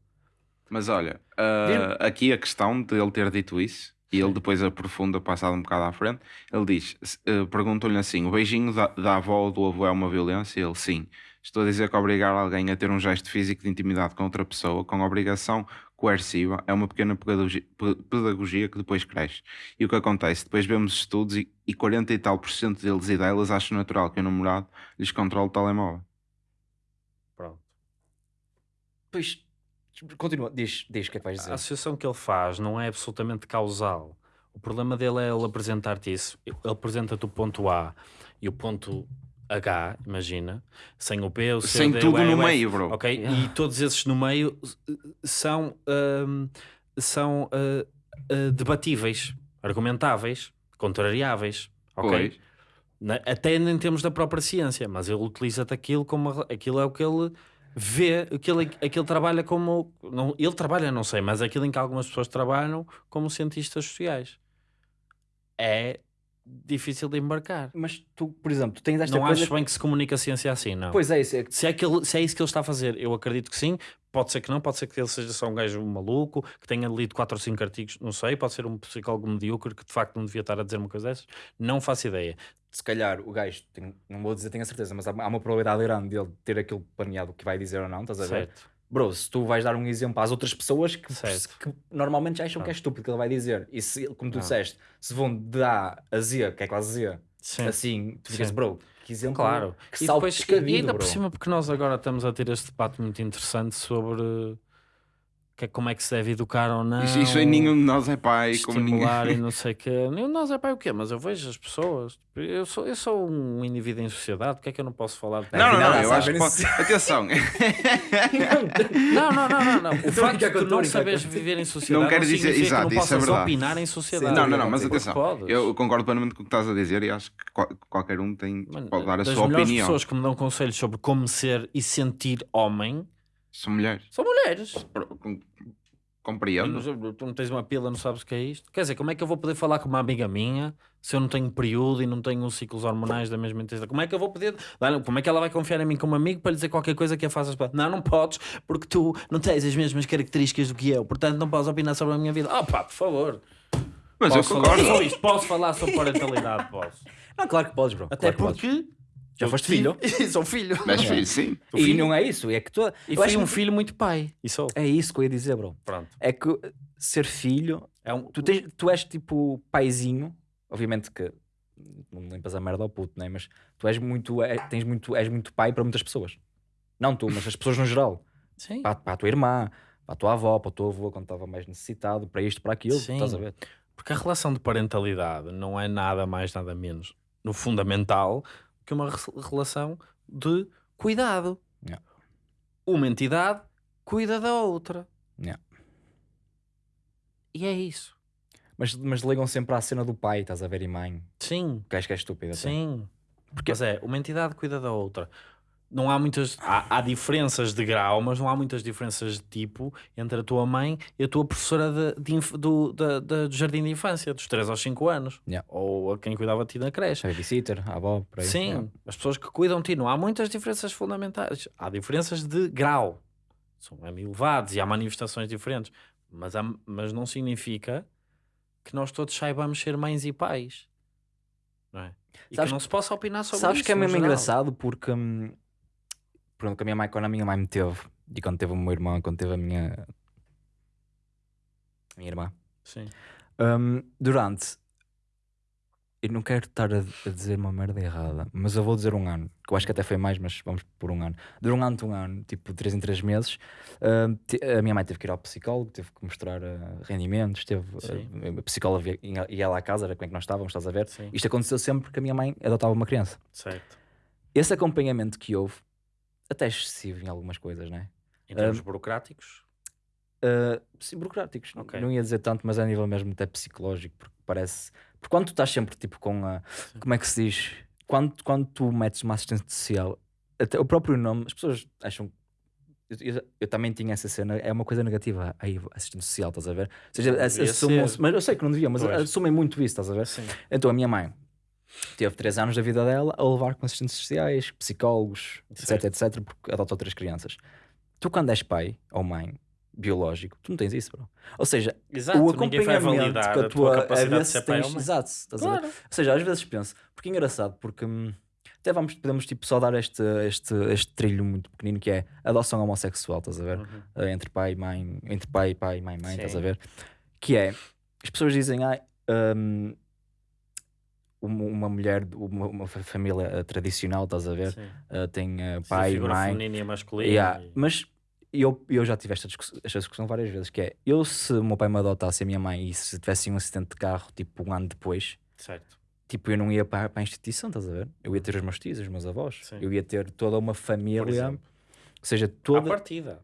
Mas olha, ah, aqui a questão de ele ter dito isso, e ele depois aprofunda, passado um bocado à frente, ele diz: se- eh, perguntam-lhe assim: o beijinho da, da avó ou do avô é uma violência? Ele sim. Estou a dizer que obrigar alguém a ter um gesto físico de intimidade com outra pessoa, com obrigação coerciva, é uma pequena pedagogia, pe- pedagogia que depois cresce. E o que acontece? Depois vemos estudos e, e 40 e tal por cento deles e delas acham natural que o namorado lhes controle o telemóvel. Pronto. Pois, continua, diz, diz o que é que vais A dizer. associação que ele faz não é absolutamente causal. O problema dele é ele apresentar-te isso. Ele apresenta-te o ponto A e o ponto H, imagina, sem o P, o C, Sem D, tudo o E, no o F, meio, bro. Ok? E todos esses no meio são, ahm, são ah, ah, debatíveis, argumentáveis, contrariáveis. Ok? Pois. Na- Até em termos da própria ciência, mas ele utiliza-te aquilo como uma- aquilo é o que ele vê, aquilo, aquilo trabalha como não, ele trabalha, não sei, mas aquilo em que algumas pessoas trabalham como cientistas sociais. É difícil de embarcar. Mas tu, por exemplo, tu tens esta não coisa. acho bem que se comunica a ciência assim, não. Pois é, isso é Se é, que ele- se é isso que ele está a fazer, eu acredito que sim. Pode ser que não, pode ser que ele seja só um gajo maluco, que tenha lido 4 ou 5 artigos, não sei. Pode ser um psicólogo medíocre que de facto não devia estar a dizer uma coisa dessas. Não faço ideia. se calhar o gajo, tem- não vou dizer tenho a certeza, mas há, há uma probabilidade grande dele ter aquilo planeado que vai dizer ou não, estás a ver? Certo. Bro, se tu vais dar um exemplo às outras pessoas que, que normalmente acham que é estúpido que ele vai dizer, e se, como tu disseste, se vão de A a Z, que é quase Z, Sim. assim, tu ficas, bro, que exemplo Claro. que E, depois, e ainda por cima, porque nós agora estamos a ter este debate muito interessante sobre que, é- como é que se deve educar ou não. Isso, isso aí nenhum de nós é pai, como ninguém. estimular e não sei o quê. Nenhum de nós é pai o quê? Mas eu vejo as pessoas. Eu sou, eu sou um indivíduo em sociedade, porque é que eu não posso falar de Não, não, não, eu acho que pode... Atenção, Não, não, não, não. não. O facto de tu a não saberes com- viver em sociedade Não quero dizer- significa exato, que não isso é possas verdade. opinar em sociedade. não, não, não, mas atenção, eu concordo plenamente com o que estás a dizer e acho que qual- qualquer um tem, pode dar a sua opinião. pessoas que me dão conselhos sobre como ser e sentir homem São mulheres. são mulheres. Com- Compreendo. sei, Tu não tens uma pila, não sabes o que é isto. Quer dizer, como é que eu vou poder falar com uma amiga minha se eu não tenho período e não tenho os ciclos hormonais da mesma intensidade? Como é que eu vou poder. Olha, Como é que ela vai confiar em mim como amigo para lhe dizer qualquer coisa que a faças para. Não, não podes, porque tu não tens as mesmas características do que eu, portanto não podes opinar sobre a minha vida. Ah, pá, por favor. Mas posso eu falar concordo. só isto, posso falar sobre parentalidade, posso. Não, claro que podes, bro. Até claro que podes. porque Já eu foste tive- filho. sou filho. Mas É. filho, sim. E filho. não é isso, é que tu. E eu acho um que- filho muito pai. E sou. É isso que eu ia dizer, bro. Pronto. É que ser filho, É um, tu, tens, tu és tipo paizinho, obviamente que não limpas a merda ao puto, né? mas tu és muito, é- tens muito, és muito pai para muitas pessoas. Não tu, mas as pessoas no geral. Sim. Para, para a tua irmã, para a tua avó, para o teu avô quando estava mais necessitado, para isto, para aquilo, Sim. estás a ver? Porque a relação de parentalidade não é nada mais, nada menos, no fundamental, que uma re- relação de cuidado. Yeah. Uma entidade cuida da outra. Yeah. E é isso. Mas, mas ligam sempre à cena do pai, estás a ver, e mãe, Sim, que acho que é estúpido. até. sim. Mas é, uma entidade cuida da outra. Não há muitas. Há, há diferenças de grau, mas não há muitas diferenças de tipo entre a tua mãe e a tua professora de, de do, da- do jardim de infância, dos 3 aos 5 anos. Yeah. Ou a quem cuidava de ti na creche. A babysitter, a avó, por aí. Sim, Yeah. as pessoas que cuidam de ti. Não há muitas diferenças fundamentais. Há diferenças de grau. São elevados e há manifestações diferentes. Mas, há- mas não significa que nós todos saibamos ser mães e pais. Não é? E Sabes que não se possa opinar sobre Sabes isso. que é mesmo geral. engraçado porque hum, pronto, que a minha mãe, quando a minha mãe me teve, e quando teve o meu irmão, quando teve a minha, a minha irmã, Sim. hum, durante eu não quero estar a, a dizer uma merda errada, mas eu vou dizer um ano, que eu acho que até foi mais, mas vamos por um ano. Durante um ano, tipo 3 em 3 meses, hum, a minha mãe teve que ir ao psicólogo, teve que mostrar uh, rendimentos, teve uh, a psicóloga ia, ia lá à casa, era como é que nós estávamos, estás a ver? Sim. Isto aconteceu sempre que a minha mãe adotava uma criança Certo. esse acompanhamento que houve, até excessivo em algumas coisas, não é? Em termos burocráticos. Uh, sim, burocráticos, não- Ok. não ia dizer tanto, mas a nível mesmo até psicológico, porque parece. Porque quando tu estás sempre tipo com a. Como é que se diz? Quando, quando tu metes uma assistente social, até o próprio nome, as pessoas acham. Eu, eu- eu também tinha essa cena, é uma coisa negativa. Aí, assistente social, estás a ver? Ou seja, Não assumam-se- mas eu sei que não devia, mas Pois. assumem muito isso, estás a ver? Sim. Então a minha mãe teve 3 anos da vida dela a levar com assistentes sociais, psicólogos, Certo. etc, etc, porque adotou três crianças. Tu, quando és pai ou mãe biológico, tu não tens isso, bro. Ou seja, Exato. o acompanhamento com a tua, capacidade ver de se ser pai tens- ou mãe. Exato, estás a ver? Claro. Ou seja, às vezes penso, porque é engraçado, porque hum, até vamos, podemos tipo, só dar este, este, este trilho muito pequenino que é adoção homossexual, estás a ver? Uhum. Uh, entre pai e mãe, entre pai, pai, mãe, mãe, estás a Sim. ver? Que é, as pessoas dizem, ai, hum, uma, mulher, uma, uma fa- família uh, tradicional, estás a ver? Sim. Uh, tem uh, Sim, pai, figura mãe. feminina e masculina. Yeah, e- Mas eu, eu já tive esta discussão, esta discussão várias vezes, que é, eu se o meu pai me adotasse a minha mãe e se tivesse um acidente de carro, tipo, um ano depois, Certo. tipo, eu não ia para, para a instituição, estás a ver? Eu ia ter os meus tios, os meus avós. Sim. Eu ia ter toda uma família, ou seja, À toda... partida.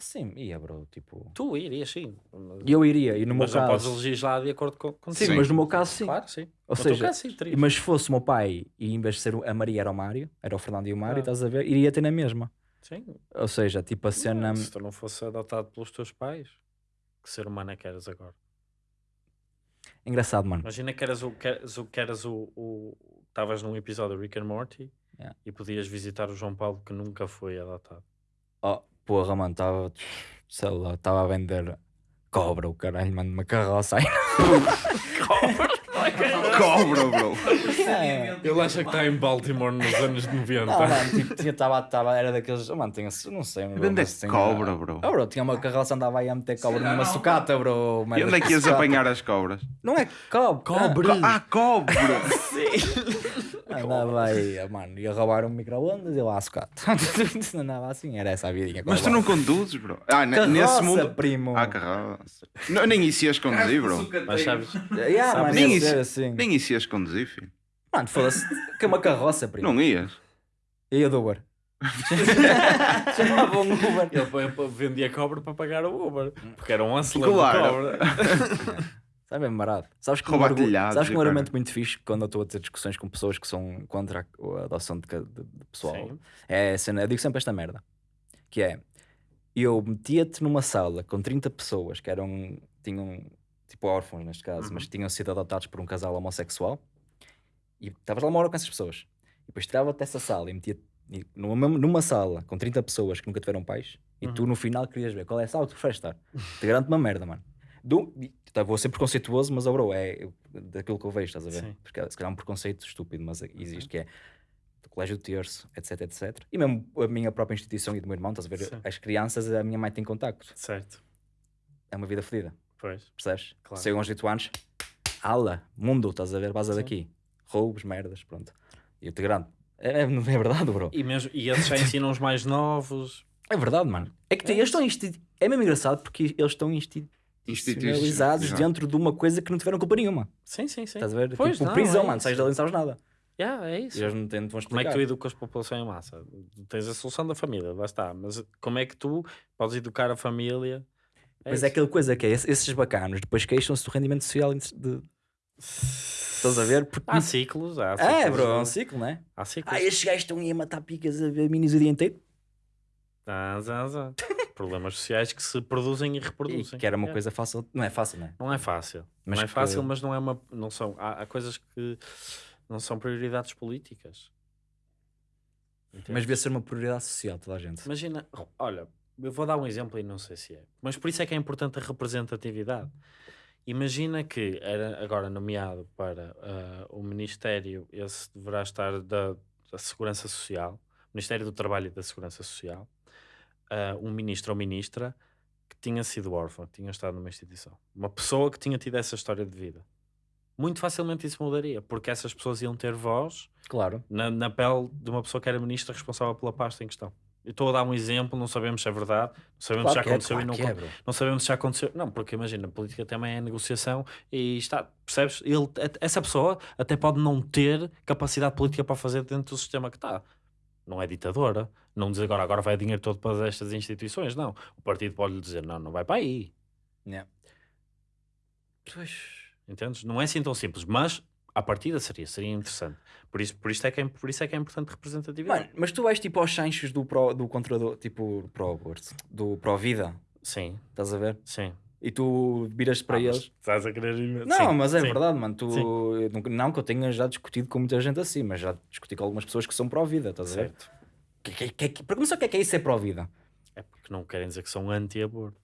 Sim, ia, bro, tipo... Tu irias, sim. E eu iria, e no meu Mas não podes caso... legislar de acordo com com- Sim, Sim. mas no meu caso sim. Claro, sim. Ou No seja, caso, sim. Mas se fosse o meu pai e em vez de ser a Maria era o Mário, era o Fernando e o Mário, Ah. estás a ver? Iria ter na mesma. Sim. Ou seja, tipo a cena. Se tu não fosse adotado pelos teus pais, que ser humano é que eras agora? Engraçado, mano. Imagina que eras o que eras o que eras o- Estavas num episódio de Rick and Morty Yeah. e podias visitar o João Paulo que nunca foi adotado. Oh, porra, mano, estava. Sei lá, estava a vender cobra, o caralho, mano, uma carroça aí. Cobra, bro. É. Ele acha que está em Baltimore nos anos 90. Não, mano, tipo, tinha, tava, tava, era daqueles. Oh, mano, tinha, não sei, bro, Onde é mas que tinha- cobra, bro? Oh, bro, tinha uma carroça, andava aí a meter cobra numa sucata, bro. E onde é que ias apanhar as cobras? Não é cobra. Cobra. Ah, cobra! Andava aí, mano, ia roubar um micro-ondas e lá a sucata. Andava assim, era essa a vidinha. Mas tu não conduzes, bro. Ah, Carroça, nesse mundo. primo. Ah, carroça. Não, nem isso ias conduzir, bro. Mas sabes, Yeah, Sabe, mano, nem isso- assim. Nem isso ias conduzir, filho. Mano, foda-se, que é uma carroça, primo. Não ias. Ia do Uber. Chamava um Uber. ele vendia cobra para pagar o Uber, porque era um acelero Claro. de cobra. Sabe bem barato. Sabes que um, telhados sabes que um argumento muito fixe quando eu estou a ter discussões com pessoas que são contra a a adoção de, de- de pessoal Sim. é cena, eu digo sempre esta merda que é eu metia-te numa sala com 30 pessoas que eram tinham tipo órfãos neste caso, Uhum. mas tinham sido adotados por um casal homossexual e estavas lá uma hora com essas pessoas e depois tirava-te dessa sala e metia e numa, numa sala com 30 pessoas que nunca tiveram pais e tu Uhum. no final querias ver qual é a sala que tu preferes estar te garanto uma merda, mano Do, tá, vou ser preconceituoso, mas oh, bro, é daquilo que eu vejo, estás a ver? Sim. Porque se calhar é um preconceito estúpido, mas existe, que é do colégio de terço, etc, etc. E mesmo a minha própria instituição e do meu irmão, estás a ver? Sim. As crianças, a minha mãe tem contacto. Certo. É uma vida fodida, Pois. percebes? Claro. Chegam aos 8 anos, ala, mundo, estás a ver? Vaza daqui. Roubos, merdas, pronto. E eu te garanto. É, é, é verdade, bro. E, mesmo, e eles já ensinam os mais novos. É verdade, mano. É que É eles estão. É mesmo engraçado porque eles estão institucionalizados dentro de uma coisa que não tiveram culpa nenhuma. Sim, sim, sim. Estás a ver? Pois, tipo, não, prisão, é mano. Sais dali e não sabes nada. Yeah, é E isso. eles não te, não te vão Como é explicar. que tu educas a população em massa? Tu Tens a solução da família, lá está. Mas como é que tu podes educar a família? Mas é isso. aquela coisa que é, esse- esses bacanos depois queixam-se do rendimento social de... Estás a ver? Porque... Há ciclos, há ciclos. É, bro, é um ciclo, não é? Há ciclos. Ah, estes gajos estão aí a matar picas a ver minis o dia inteiro. Zã, zã, zã. Problemas sociais que se produzem e E reproduzem. que era uma É. coisa fácil. Não é fácil, não é? Não é fácil. Mas não é que- fácil, mas não é uma. Não são, há, há coisas que não são prioridades políticas. Mas devia ser uma prioridade social, toda a gente. Imagina, olha, eu vou dar um exemplo e não sei se é, mas por isso é que é importante a representatividade. Imagina que era agora nomeado para ah, o Ministério, esse deverá estar da, da Segurança Social, Ministério do Trabalho e da Segurança Social, ah, um ministro ou ministra que tinha sido órfão, que tinha estado numa instituição. Uma pessoa que tinha tido essa história de vida. Muito facilmente isso mudaria, porque essas pessoas iam ter voz Claro. na, na pele de uma pessoa que era ministra responsável pela pasta em questão. Eu estou a dar um exemplo, não sabemos se é verdade, não sabemos Claro se já que é, aconteceu claro e não, é, não sabemos se já aconteceu. Não, porque imagina, a política também é negociação e está, percebes? Ele, essa pessoa até pode não ter capacidade política para fazer dentro do sistema que está. Não é ditadora. Não diz agora, agora vai dinheiro todo para estas instituições. Não. O partido pode lhe dizer, não, não vai para aí. Yeah. Pois. Entendes? Não é assim tão simples, mas à partida seria, seria interessante. Por isso, por, isto é que é, por isso é que é importante representatividade. Mano, mas tu vais tipo aos chanchos do, pro, do controlador, tipo pro aborto, do pro vida, Sim, estás a ver? sim. E tu viras para Ah, eles. Estás a querer ir- Não, Sim, mas é sim. verdade, mano. Tu, Sim. não que eu tenha já discutido com muita gente assim, mas já discuti com algumas pessoas que são pró-vida, estás a ver? Certo. Que, que, que, pergunta só o que é que é isso ser pró-vida. É porque não querem dizer que são anti-aborto.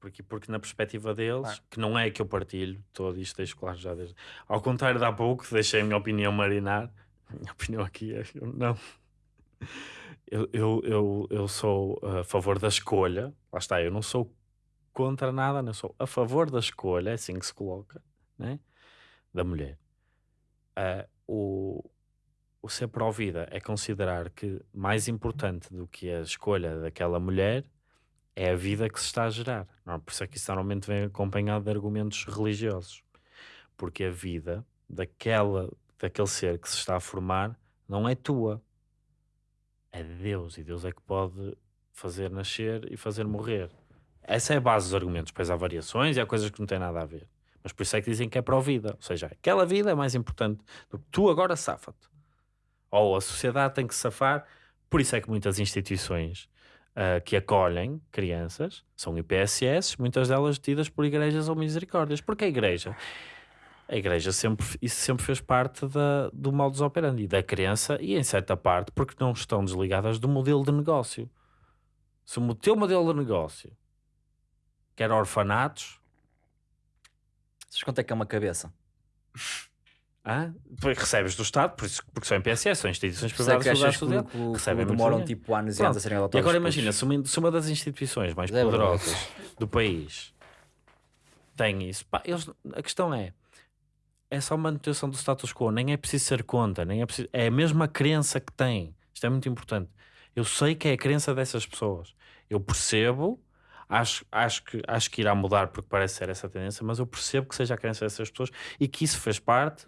Porque, porque na perspectiva deles, Ah. que não é que eu partilho, todo isto deixo claro já desde. Ao contrário de há pouco, deixei a minha opinião marinar. A minha opinião aqui é. Eu, não. Eu, eu, eu, eu sou a favor da escolha. Lá está, eu não sou contra nada, não sou a favor da escolha, é assim que se coloca, né? da mulher. Ah, o, o ser pró-vida é considerar que mais importante do que a escolha daquela mulher é a vida que se está a gerar. Não, por isso é que isso normalmente vem acompanhado de argumentos religiosos. Porque a vida daquela, daquele ser que se está a formar não é tua. É de Deus. E Deus é que pode fazer nascer e fazer morrer. Essa é a base dos argumentos. Depois há variações e há coisas que não têm nada a ver. Mas por isso é que dizem que é pró-vida. Ou seja, aquela vida é mais importante do que tu agora safa-te. Ou a sociedade tem que safar. Por isso é que muitas instituições ah, que acolhem crianças são IPSS, muitas delas tidas por igrejas ou misericórdias. Porque a igreja, a igreja sempre, isso sempre fez parte da, do modus operandi da criança e em certa parte porque não estão desligadas do modelo de negócio. Se o teu modelo de negócio quer orfanatos, Sabes quanto é que é uma cabeça? depois recebes do Estado, por isso, porque são IPSS, são instituições privadas que que, que, que recebem demoram tipo anos e anos a serem E adotados agora pelos- imagina, se uma, se uma das instituições mais verdade. poderosas do país tem isso, pá, eles, a questão é é só manutenção do status quo, nem é preciso ser conta, nem é preciso, é a mesma crença que tem. Isto é muito importante. Eu sei que é a crença dessas pessoas. Eu percebo, acho, acho, que, acho que irá mudar porque parece ser essa tendência, mas eu percebo que seja a crença dessas pessoas e que isso fez parte,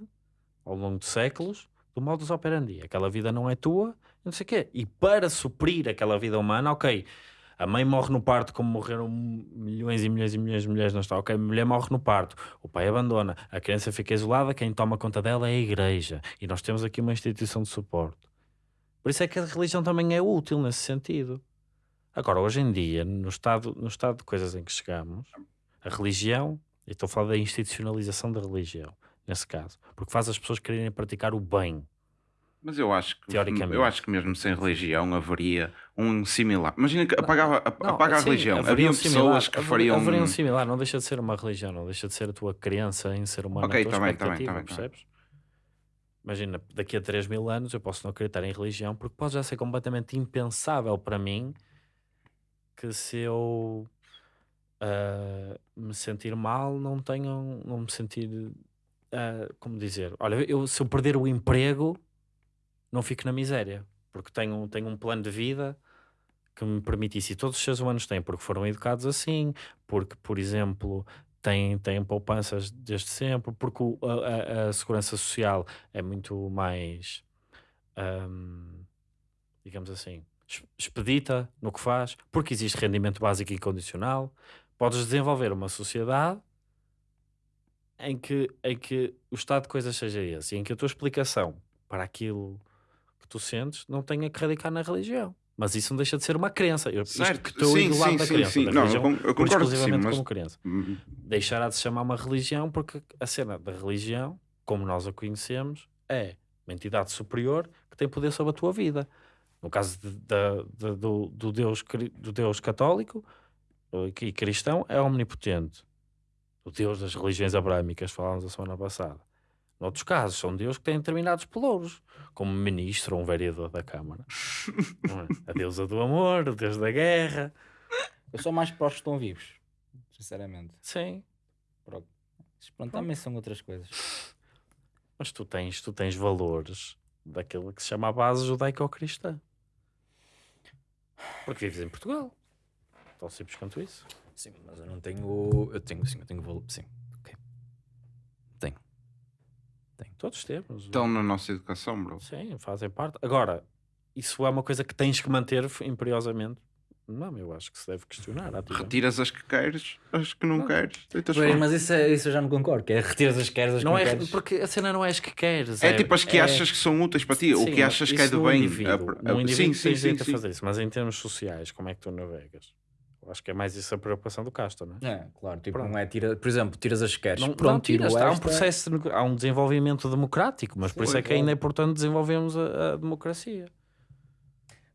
ao longo de séculos, do modus operandi. Aquela vida não é tua, não sei o quê. E para suprir aquela vida humana, ok, a mãe morre no parto, como morreram milhões e milhões e milhões de mulheres, não está. Ok, a mulher morre no parto, o pai abandona, a criança fica isolada, quem toma conta dela é a igreja. E nós temos aqui uma instituição de suporte. Por isso é que a religião também é útil nesse sentido. Agora, hoje em dia, no estado, no estado de coisas em que chegamos, a religião, e estou a falar da institucionalização da religião, nesse caso, porque faz as pessoas quererem praticar o bem. Mas eu acho que Teoricamente. eu acho que mesmo sem religião haveria um similar. Imagina que apagava, ap- Não, apaga a religião. haveria Havia um pessoas similar, que fariam. Haveria um similar, não deixa de ser uma religião, não deixa de ser a tua crença em ser humano, Ok, a tua tá bem, tá percebes? Imagina, daqui a 3 mil anos eu posso não acreditar em religião porque pode já ser completamente impensável para mim que se eu ah, me sentir mal, não tenho, não me sentir, ah, como dizer, olha, eu, se eu perder o emprego, não fico na miséria, porque tenho, tenho um plano de vida que me permitisse, e todos os seres humanos têm, porque foram educados assim, porque, por exemplo, têm, têm poupanças desde sempre, porque o- a, a- segurança social é muito mais, ahm, digamos assim, expedita no que faz, porque existe rendimento básico e incondicional. Podes desenvolver uma sociedade em que, em que o estado de coisas seja esse, e em que a tua explicação para aquilo que tu sentes não tenha que radicar na religião. Mas isso não deixa de ser uma crença. Eu, Certo, que estou sim, do lado sim, da crença, sim. da Não, religião, con- eu concordo que sim, exclusivamente mas- como crença. Hum, Deixará de se chamar uma religião porque a cena da religião, como nós a conhecemos, é uma entidade superior que tem poder sobre a tua vida. No caso de- da- da- do, do, Deus, do Deus católico e cristão, é omnipotente. O Deus das religiões abrâmicas, falámos a semana passada. Noutros casos, são Deus que têm determinados pelouros, como ministro ou um vereador da Câmara. Não é? A deusa do amor, o Deus da guerra. Eu sou mais para os que estão vivos, sinceramente. Sim. Mas Pronto, também são outras coisas. Mas tu tens, tu tens valores daquilo que se chama a base judaico-cristã. Porque vives em Portugal. Tão simples quanto isso. Sim, mas eu não tenho. Eu tenho, sim, eu tenho valor. Sim, ok. Tenho. Todos temos. Estão na nossa educação, bro. Sim, fazem parte. Agora, isso é uma coisa que tens que manter imperiosamente. Não, eu acho que se deve questionar. ativamente. Retiras as que queres, as que não, Não. queres. Mas isso, é- isso eu já não concordo. Que é retiras as queres, as que Não não é queres. porque a cena não é as que queres. É tipo as que é- achas que são úteis para ti, o Sim, que achas que é num bem. indivíduo. a- Num a- indivíduo Sim, sim, sim. a sim. fazer isso, mas em termos sociais, como é que tu navegas? Eu acho que é mais isso a preocupação do Casta, não é? É, claro. Tipo, Pronto. não é tira, por exemplo, tiras as que queres. Não, Pronto, não tiras, há um processo, há um desenvolvimento democrático, mas por isso é que Pois, ainda é importante desenvolvermos a, a democracia.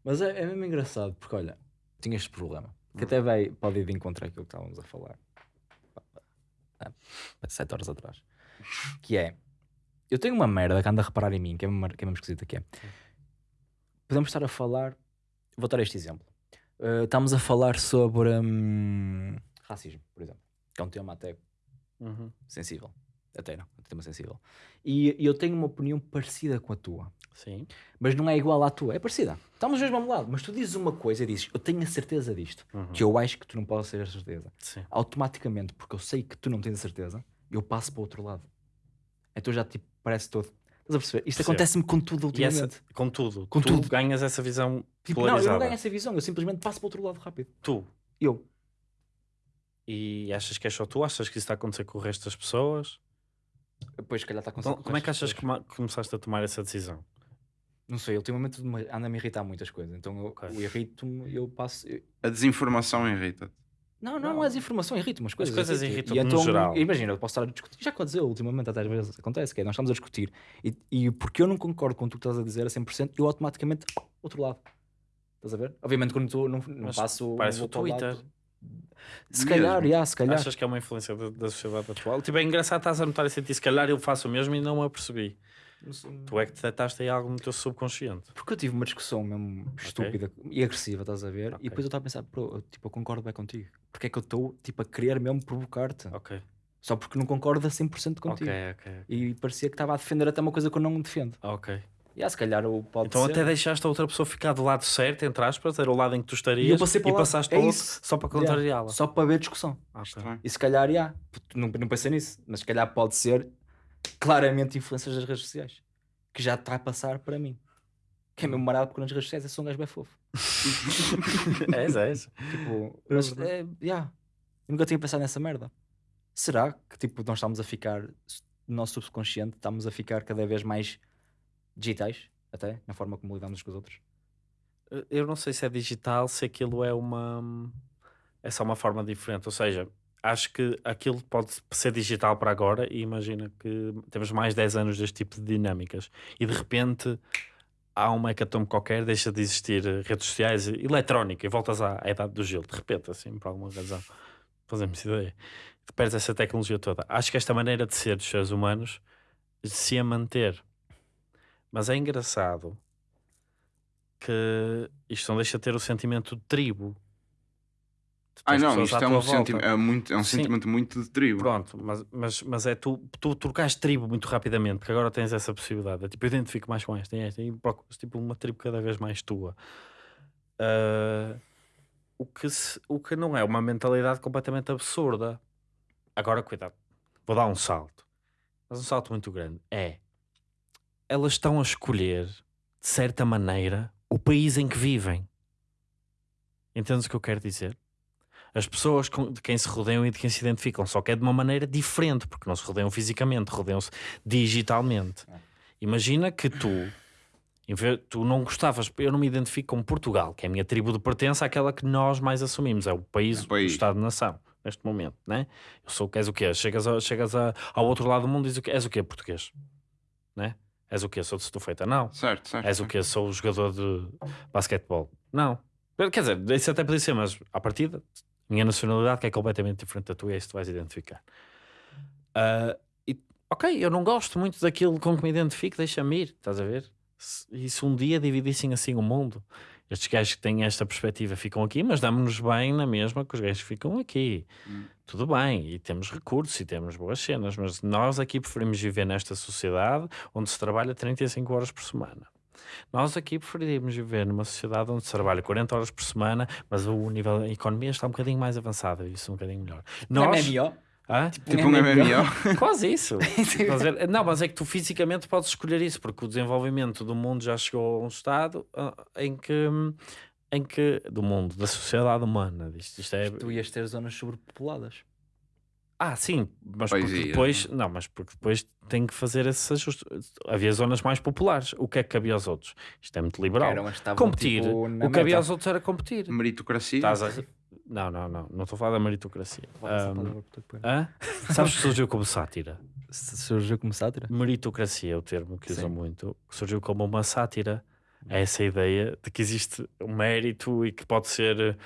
Mas é, é mesmo engraçado, porque olha, tinha este problema. Que Hum. até vai, pode ir de encontro àquilo que estávamos a falar. Há sete horas atrás. Que é, eu tenho uma merda que anda a reparar em mim, que é mesmo, que é mesmo esquisita que é. Podemos estar a falar, vou dar este exemplo. Uh, estamos a falar sobre hum, racismo, por exemplo. Que é um tema até sensível. Até não, é um tema sensível. E, e eu tenho uma opinião parecida com a tua Sim. mas não é igual à tua, é parecida. Estamos dois do mesmo lado, mas tu dizes uma coisa e dizes, eu tenho a certeza disto, Uhum. que eu acho que tu não podes ter a certeza. Sim. Automaticamente, porque eu sei que tu não tens a certeza, eu passo para o outro lado. Então já tipo, parece todo. Estás a perceber? Isto acontece-me com tudo E essa, ultimamente. com tudo, Com tu tudo. ganhas essa visão Tipo, não, eu polarizada. não ganho essa visão, eu simplesmente passo para o outro lado rápido. Tu. Eu. E achas que é só tu? Achas que isso está a acontecer com o resto das pessoas? Depois, se calhar, está com Então, como é que achas que começaste a tomar essa decisão? Não sei, ultimamente me- anda-me a irritar muitas coisas. Então eu, Ok. eu irrito-me, eu passo. eu- A desinformação irrita-te. Não, não, não, é desinformação, irrita umas coisas. coisas irrita. irritam-te E no então, geral. Imagina, eu posso estar a discutir. Já aconteceu ultimamente, até às vezes acontece, que é, nós estamos a discutir e, e porque eu não concordo com o que tu estás a dizer a 100%, eu automaticamente, outro lado. Estás a ver? Obviamente, quando tu não, não Mas passo. parece o Twitter. lado. Se calhar, já, se calhar. Achas que é uma influência da, da sociedade atual? Tipo, é engraçado estás a notar e sentir, se calhar eu faço o mesmo e não me apercebi. Tu é que detectaste aí algo no teu subconsciente. Porque eu tive uma discussão mesmo estúpida e agressiva, estás a ver? Ok. E depois eu estava a pensar, pô, eu, tipo, eu concordo bem contigo. Porque é que eu estou tipo, a querer mesmo provocar-te? Ok. Só porque não concordo a 100% contigo. Ok, ok. E parecia que estava a defender até uma coisa que eu não defendo. Ok. E ah, se calhar o pode Então ser. até deixaste a outra pessoa ficar do lado certo, entre aspas, era o lado em que tu estarias E eu passei para lado. passaste É para o outro isso. só para Yeah. contrariá-la. Só para ver discussão. E se calhar, já, não, não pensei nisso, mas se calhar pode ser claramente influências das redes sociais. Que já está a passar para mim. Que é mesmo marado porque nas redes sociais eu sou um gajo bem fofo. és. Tipo, É mas, verdade. é, yeah, eu nunca tinha pensado nessa merda. Será que tipo, nós estamos a ficar, no nosso subconsciente, estamos a ficar cada vez mais digitais, até, na forma como lidamos com os outros? Eu não sei se é digital, se aquilo é uma. É só uma forma diferente. Ou seja, acho que aquilo pode ser digital para agora e imagina que temos mais 10 anos deste tipo de dinâmicas e de repente há uma hecatombe qualquer, deixa de existir redes sociais, eletrónica, e voltas à, à idade do gelo, de repente, assim, por alguma razão. Fazemos ideia. Perdes essa tecnologia toda. Acho que esta maneira de ser dos seres humanos se ia manter. Mas é engraçado que isto não deixa de ter o sentimento de tribo. Tens não, isto é um, senti é muito, é um Sim. sentimento muito de tribo. Pronto, mas, mas, mas é tu, tu trocaste tribo muito rapidamente, porque agora tens essa possibilidade. É tipo, eu identifico mais com esta e esta, e procuras tipo uma tribo cada vez mais tua. Ah, o, que se- o que não é uma mentalidade completamente absurda. Agora, cuidado, vou dar um salto, mas um salto muito grande. É, elas estão a escolher, de certa maneira, o país em que vivem. Entendes o que eu quero dizer? As pessoas de quem se rodeiam e de quem se identificam, só que é de uma maneira diferente, porque não se rodeiam fisicamente, rodeiam-se digitalmente. Imagina que tu, em vez- tu não gostavas, eu não me identifico com Portugal, que é a minha tribo de pertença, àquela que nós mais assumimos, é o país, O país. o Estado-nação, neste momento, né? Eu sou, és o quê? Chegas, a- chegas a- ao outro lado do mundo e dizes o quê? És o quê? Português, né? És o quê? Sou de Setúbal? Não. Certo, certo. És o certo. quê? Sou o jogador de basquetebol? Não. Quer dizer, isso até podia ser, mas à partida, minha nacionalidade que é completamente diferente da tua, é isso que tu vais identificar. Ah, e, ok, eu não gosto muito daquilo com que me identifico, deixa-me ir, estás a ver? Se, e se um dia dividissem assim o mundo, estes gajos que têm esta perspectiva ficam aqui, mas damos-nos bem na mesma que os gajos que ficam aqui. Hum. Tudo bem, e temos recursos e temos boas cenas, mas nós aqui preferimos viver nesta sociedade onde se trabalha 35 horas por semana. Nós aqui preferimos viver numa sociedade onde se trabalha 40 horas por semana, mas o nível da economia está um bocadinho mais avançado, isso um bocadinho melhor. Nós, MMO. Hã? Tipo um MMO. Quase isso. Não, mas é que tu fisicamente podes escolher isso, porque o desenvolvimento do mundo já chegou a um estado em que, em que do mundo, da sociedade humana, isto, isto é, Tu ias ter zonas sobrepopuladas. Ah, sim, mas Pois porque ia. depois, não, mas porque depois tem que fazer esse ajuste. Havia zonas mais populares. O que é que cabia aos outros? Isto é muito liberal. Estavam, competir. tipo, o que meta. aos outros era competir. Meritocracia. Estás a... Não, não, não. Não estou a falar da meritocracia. Hã? Sabes que surgiu como sátira? Surgiu como sátira? Meritocracia é o termo que usam muito. que Surgiu como uma sátira. É essa ideia de que existe um mérito e que pode ser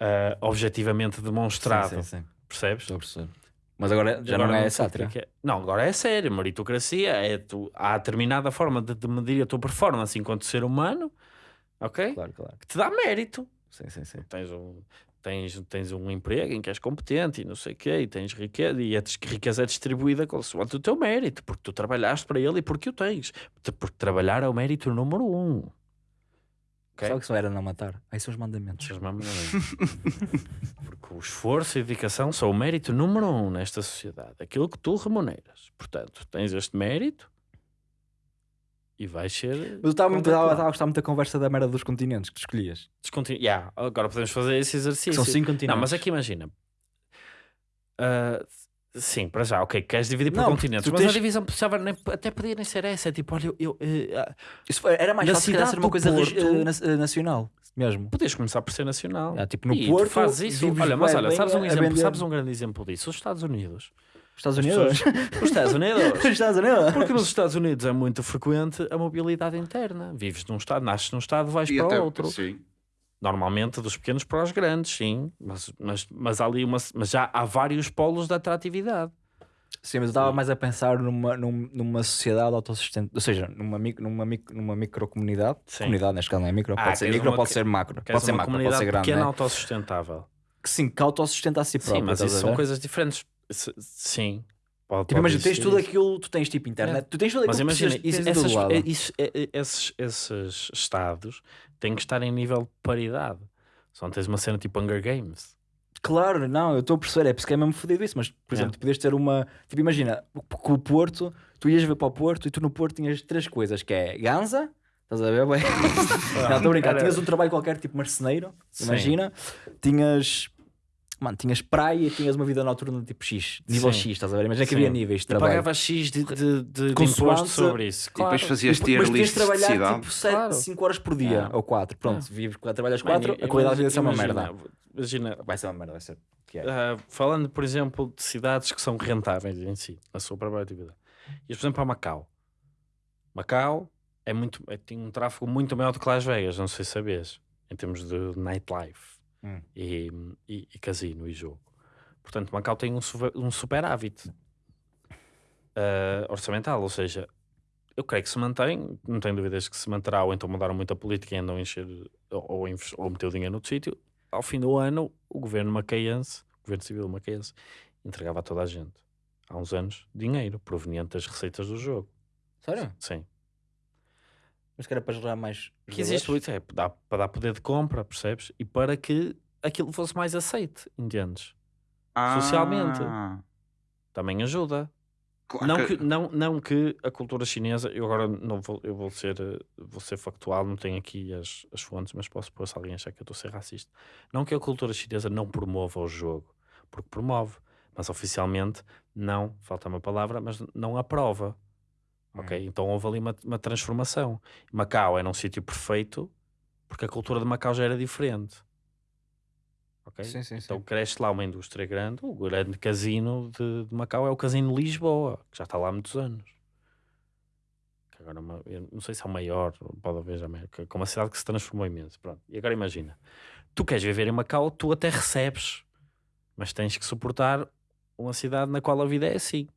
ah, objetivamente demonstrado. Sim, sim, sim. Percebes? Estou a perceber. Mas agora já Agora não é sátira. é. Não, agora é sério. Meritocracia é tu, há determinada forma de, de medir a tua performance enquanto ser humano, ok? Claro, claro. Que te dá mérito. Sim, sim, sim. Tens um, tens, tens um emprego em que és competente e não sei o quê, e tens riqueza, e a riqueza é distribuída consoante o teu mérito, porque tu trabalhaste para ele e porque o tens. Te- Porque trabalhar é o mérito número um. Ok? Só que só era não matar. Aí são os mandamentos. Mamam bem. Porque o esforço e a dedicação são o mérito número um nesta sociedade. Aquilo que tu remuneras. Portanto, tens este mérito e vais ser. Mas eu estava muito, estava, a gostar muito da conversa da merda dos continentes que tu escolhias. Descontinu- Yeah, agora podemos fazer esse exercício. São cinco continentes. Não, mas aqui imagina. Ah, sim, para já, ok, queres dividir por Não, continentes, tu mas tens- a divisão precisava nem- até podia nem ser essa. É tipo, olha, eu. eu, eh, ah, Isso foi- era mais Na fácil ser uma coisa regi- Porto- na- eh, nacional mesmo. podias começar por ser nacional. Ah, tipo, no e Porto, fazes isso. Olha, mas olha, sabes um, exemplo, sabes um grande exemplo disso? Os Estados Unidos. Estados Unidos? Os Estados Unidos. Os Estados Unidos? Porque nos Estados Unidos é muito frequente a mobilidade interna. Vives num estado, nasces num estado, vais E para até- outro. Sim. Normalmente dos pequenos para os grandes, sim. Mas, mas, mas, há ali uma, mas já há vários polos de atratividade. Sim, mas eu estava mais a pensar numa, num- numa sociedade autossustente, ou seja, numa, micro, numa, numa microcomunidade. Comunidade, neste caso não é micro, Ah, pode ser micro, uma pode ser macro. Pode ser macro, pode ser grande. pequena né? autossustentável. Que sim, que autossustenta a si próprio. Sim, mas isso são coisas diferentes. Sim. Pode, Tipo, pode imagina, tens tudo isso. aquilo, tu tens tipo internet, tu tens tudo Mas aquilo que imagina, precisas, isso- essas- é- é- é- esses, esses estados têm que estar em nível de paridade. Só não tens uma cena tipo Hunger Games. Claro, não, eu estou a perceber, é porque é mesmo fodido isso, mas por É. exemplo, tu podias ter uma. Tipo, imagina, com o Porto, tu ias ver para o Porto e tu no Porto tinhas três coisas: que é Ganza, estás a ver? Bem? não, estou a brincar, tinhas um trabalho qualquer, tipo marceneiro, Sim. imagina, tinhas. Mano, tinhas praia e tinhas uma vida noturna tipo X, nível Sim. X, estás a ver? Imagina que Sim. havia níveis de trabalho. pagavas X de, de, de, de imposto sobre isso. E depois Claro. fazias tier list de trabalhar cidade. tipo 7, Claro. 5 horas por dia, É. ou 4. Pronto, É. vives, trabalhas Mano, 4, a qualidade de vida vai ser uma merda. Imagina, Vai ser uma merda, vai ser. Que é. ah, falando, por exemplo, de cidades que são rentáveis em si, na sua própria atividade. E, por exemplo, para Macau. Macau é muito, é, tem um tráfego muito maior do que Las Vegas, não sei se sabes, em termos de nightlife Hum. e, e, e casino e jogo. Portanto, Macau tem um, super, um superávit ah, orçamental, ou seja, eu creio que se mantém, não tenho dúvidas que se manterá, ou então mudaram muito a política e andam a encher ou, ou meter o dinheiro no sítio. Ao fim do ano, o governo macaense, o governo civil macaense, entregava a toda a gente, há uns anos, dinheiro proveniente das receitas do jogo. Sério? Sim. Mas que era para gerar mais. Que existe muito, é, dá, para dar poder de compra, percebes? E para que aquilo fosse mais aceite, entendes? Socialmente. Ah, Também ajuda. claro Não que- que, não, não que a cultura chinesa, eu agora não vou, eu vou ser, vou ser factual, não tenho aqui as, as fontes, mas posso pôr se alguém achar que eu estou a ser racista. Não que a cultura chinesa não promova o jogo, porque promove, mas oficialmente não, falta uma palavra, mas não aprova. Ok? Hum. Então houve ali uma, uma transformação. Macau era um sítio perfeito porque a cultura de Macau já era diferente. Ok? Sim, sim, sim. Então cresce lá uma indústria grande. O grande casino de, de Macau é o Casino Lisboa, que já está lá há muitos anos. Que agora é uma- não sei se é o maior, pode haver já que é uma cidade que se transformou imenso. Pronto. E agora imagina, tu queres viver em Macau, tu até recebes, mas tens que suportar uma cidade na qual a vida é assim.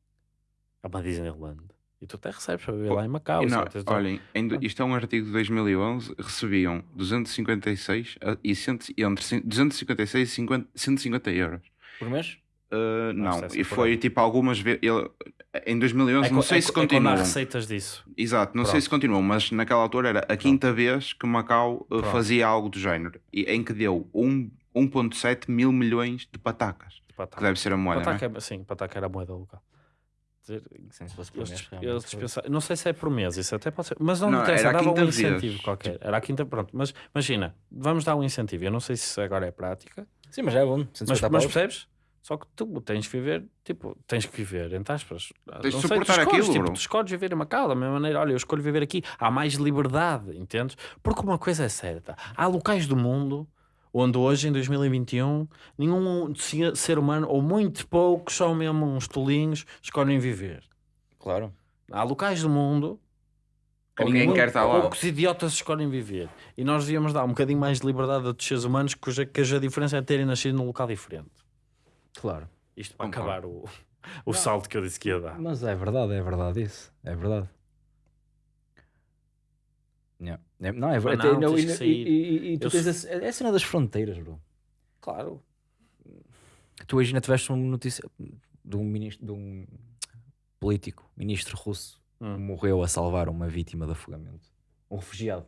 É uma Disneyland. E tu até recebes para viver lá em Macau. E não? Tens- olhem, em do- isto é um artigo de 2011, recebiam 256 a- e cento, entre cin- 256 e 50 150 euros. Por mês? Uh, não, ser e por foi ano. tipo algumas vezes. Em 2011, É não sei é se é continuam. receitas disso. Exato, não sei Pronto. se continuam, mas naquela altura era a quinta vez que Macau Pronto. fazia algo do género, em que deu um, 1,7 mil milhões de patacas, que Pataca. deve ser a moeda, não é? Pataca, é- sim, pataca era a moeda local. Sim, se fosse por Eles, mês. eles não sei se é por mês, isso até pode ser, mas não, Não, interessa, dava um incentivo vez. qualquer. Era a quinta, pronto, mas imagina, vamos dar um incentivo. Eu não sei se agora é prática, Sim, mas é bom. mas, 150 mas percebes? Só que tu tens que viver, tipo, tens que viver, entre aspas. Tens de não sei, tu suportar escolhes, aquilo, tipo, tu escolhes viver em Macau da mesma maneira. Olha, eu escolho viver aqui. Há mais liberdade, entendes? Porque uma coisa é certa: há locais do mundo onde hoje, em 2021, nenhum se- ser humano, ou muito poucos, só mesmo uns tolinhos, escolhem viver. Claro. Há locais do mundo Que ninguém quer estar lá. Poucos idiotas escolhem viver. E nós devíamos dar um bocadinho mais de liberdade a outros seres humanos, cuja, cuja diferença é terem nascido num local diferente. Claro. Isto para Concordo. acabar o, o salto que eu disse que ia dar. Mas é verdade, é verdade isso. É verdade. Yeah. É- Não, é verdade. não, Não, tens e, e- e- tu Eu tens se- a, é a cena das fronteiras, bro. Claro. Tu hoje ainda tiveste uma notícia de um ministro, de um político, ministro russo, Hum. morreu a salvar uma vítima de afogamento. Um refugiado.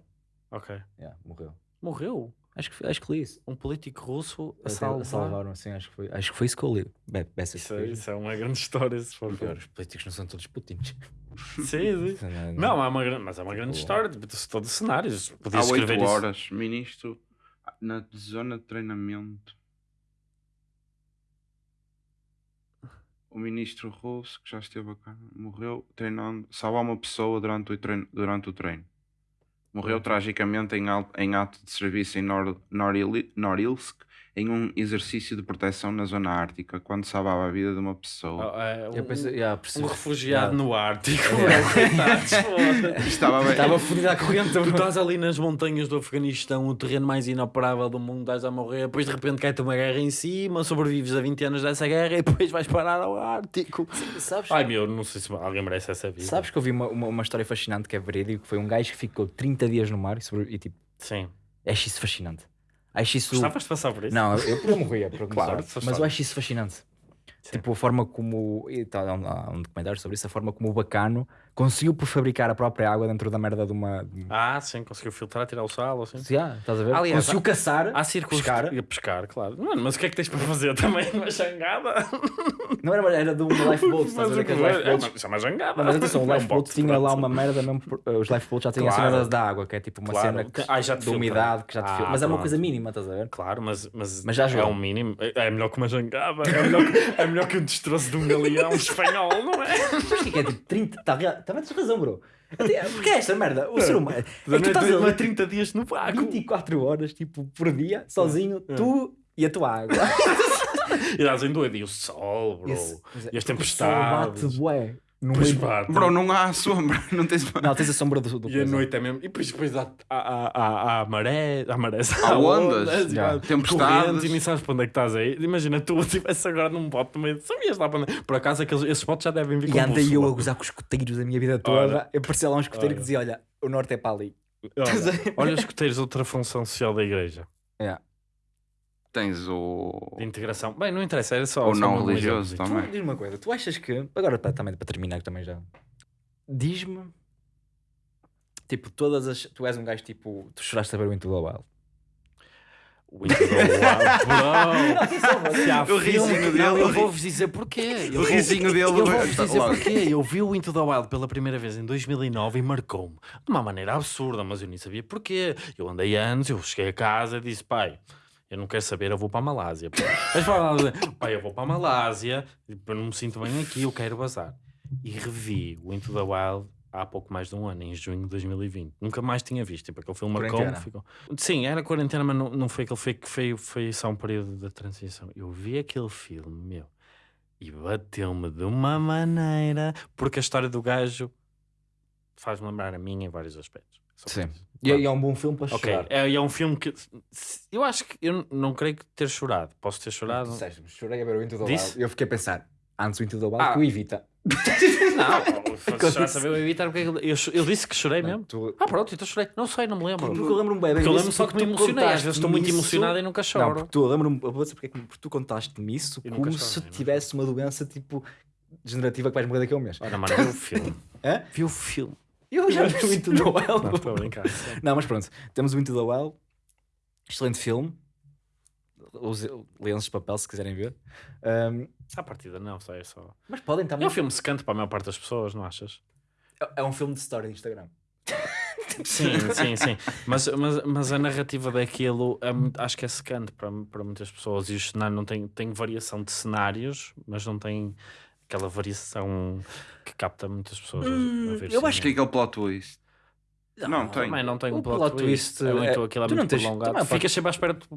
Ok. Yeah, morreu. Morreu. Acho que, acho que li isso. Um político russo a salvar. Salvaram, assim, acho que foi. Acho que foi isso que eu li. Be Isso, é- isso é uma grande história, se for ver. Os políticos não são todos putins. Sim, sim. Não, é uma, gran- mas é uma grande Boa. história. Tipo, de todo cenários. Há Podias 8 escrever isso. horas, ministro na zona de treinamento. O ministro russo, que já esteve cá, morreu treinando, salvar uma pessoa durante o treino. Durante o treino. Morreu tragicamente em, ato de serviço em Nor Noril Norilsk, em um exercício de proteção na zona ártica, quando salvava a vida de uma pessoa. Ah, é, Eu um, pensei, yeah, um refugiado Yeah. no Ártico. Yeah. Estava bem. Estava fodido à corrente. Tu estás ali nas montanhas do Afeganistão, o terreno mais inoperável do mundo, estás a morrer, depois de repente cai-te uma guerra em cima, sobrevives a 20 anos dessa guerra e depois vais parar ao Ártico. Sabes, Ai meu, não sei se alguém merece essa vida. sabes que eu vi uma, uma, uma história fascinante que é verídico, que foi um gajo que ficou 30 dias no mar e, sobre, e tipo, Sim. acho isso fascinante. Acho isso... Gostavas de passar por isso? Não, eu, eu morria, para Claro, mas eu acho isso fascinante. Sim. Tipo, a forma como. Tá, um, há um documentário sobre isso, a forma como o bacano conseguiu por fabricar a própria água dentro da merda de uma. um- Ah, sim, conseguiu filtrar, tirar o sal, assim. Se há, estás a ver? Aliás, conseguiu caçar. Há Pescar. de pescar, claro. Mano, mas o que é que tens para fazer também? Uma jangada? Não era, era de um lifeboat, estás a Mas ver? o que é? É, lifeboats. é uma jangada. Não, mas atenção, o É um lifeboat de tinha lá uma merda mesmo. por- Os lifeboats já tinham a Claro. cena da- água, que é tipo uma Claro. cena que, Ah, já de umidade que já te Ah, filtra. Mas é uma pronto. coisa mínima, estás a ver? Claro, mas, mas, Mas já é um mínimo. É é melhor que uma jangada. É melhor, que- é melhor que um destroço de um galeão espanhol, não é? Mas o que é que é tipo 30. Tá, também tens razão, bro. Porque é esta merda? O ser humano. É que tu é, estás é ali 30 dias no vácuo. 24 horas, tipo, por dia, sozinho, tu e a tua água. E dás em doido. E o sol, bro. Esse- é, E as porque o sol bate, tempestades. bué. No Pois meio- pá, Bro, não há sombra. Não tens. Não, tens a sombra do, do E a coisa. noite é mesmo. E depois, depois há, há, há, há maré, há maré, Há ondas, e já. há Tempestades. e nem sabes para onde é que estás aí. Imagina tu estivesse agora num bote no meio. Sabias lá para onde. Por acaso, aqueles, esses botes já devem vir com E andei eu a gozar com os escoteiros da minha vida toda. Olha. Eu parecia lá um escoteiro que dizia: Olha, o norte é para ali. Olha, olha os escuteiros, outra função social da igreja. É. Tens o. De integração. Bem, não interessa, era só. O só não religioso também. Tu, diz-me uma coisa, tu achas que. Agora para, também para terminar, que também já. Diz-me. Tipo, todas as. Tu és um gajo tipo. Tu choraste a ver o Into the Wild. O Into the Wild, bro. Se há O risinho que- não, dele, eu vou-vos dizer porquê. Eu O risinho dele. Eu vou-vos dizer porquê. Eu vi o Into the Wild pela primeira vez em 2009 e marcou-me de uma maneira absurda, mas eu nem sabia porquê. Eu andei anos, eu cheguei a casa e disse, pai, eu não quero saber, eu vou para a Malásia. pá." Mas para pai, eu vou para a Malásia, eu não me sinto bem aqui, eu quero bazar. E revi o Into the Wild há pouco mais de um ano, em junho de 2020. Nunca mais tinha visto. Tipo, aquele filme. Quarentena. Ficou... Sim, era quarentena, mas não, não foi aquele foi, que foi, foi só um período da transição. Eu vi aquele filme, meu, e bateu-me de uma maneira, porque a história do gajo faz-me lembrar a minha em vários aspectos. Só Sim. E, e é um bom filme para Ok, chorar. é, é um filme que eu acho que eu não creio que ter chorado. Posso ter chorado. disseste, chorei a ver o Into the? Wild. Eu fiquei a pensar, antes o Into the Wild, Ah. que o Evita. Não, se chorar saber eu evitar porque eu, eu disse que chorei mesmo. Tu... Ah, pronto, então chorei. Não sei, não me lembro. Porque eu lembro-me bem. Porque eu lembro só que me tu emocionei. Às vezes estou muito emocionado e nunca Não, choro. porque tu, eu lembro-me, vou dizer porque, é que- porque tu contaste-me isso Eu como se tivesse uma doença tipo degenerativa que vais morrer daqui a um mês. Olha, mano, vi o filme. Hã? Vi o filme. Eu já vi o Into the Wild. Não, estou a brincar. Não, mas pronto, temos o Into the Wild, excelente filme. Os lenços de papel, se quiserem ver. Um, À partida, não, só é só. mas podem É também. um filme secante para a maior parte das pessoas, não achas? É um filme de história de Instagram. Sim, sim, sim. Mas, mas, mas a narrativa daquilo é acho que é secante para, para muitas pessoas. E o cenário não tem, tem variação de cenários, mas não tem aquela variação que capta muitas pessoas. a- a Hum, ver eu acho que é aquele plot twist. Não, tem. Também não tem O um plot, plot twist. twist, É muito, é- aquilo é tu não muito tens- prolongado. também. Ficas sempre à espera. de-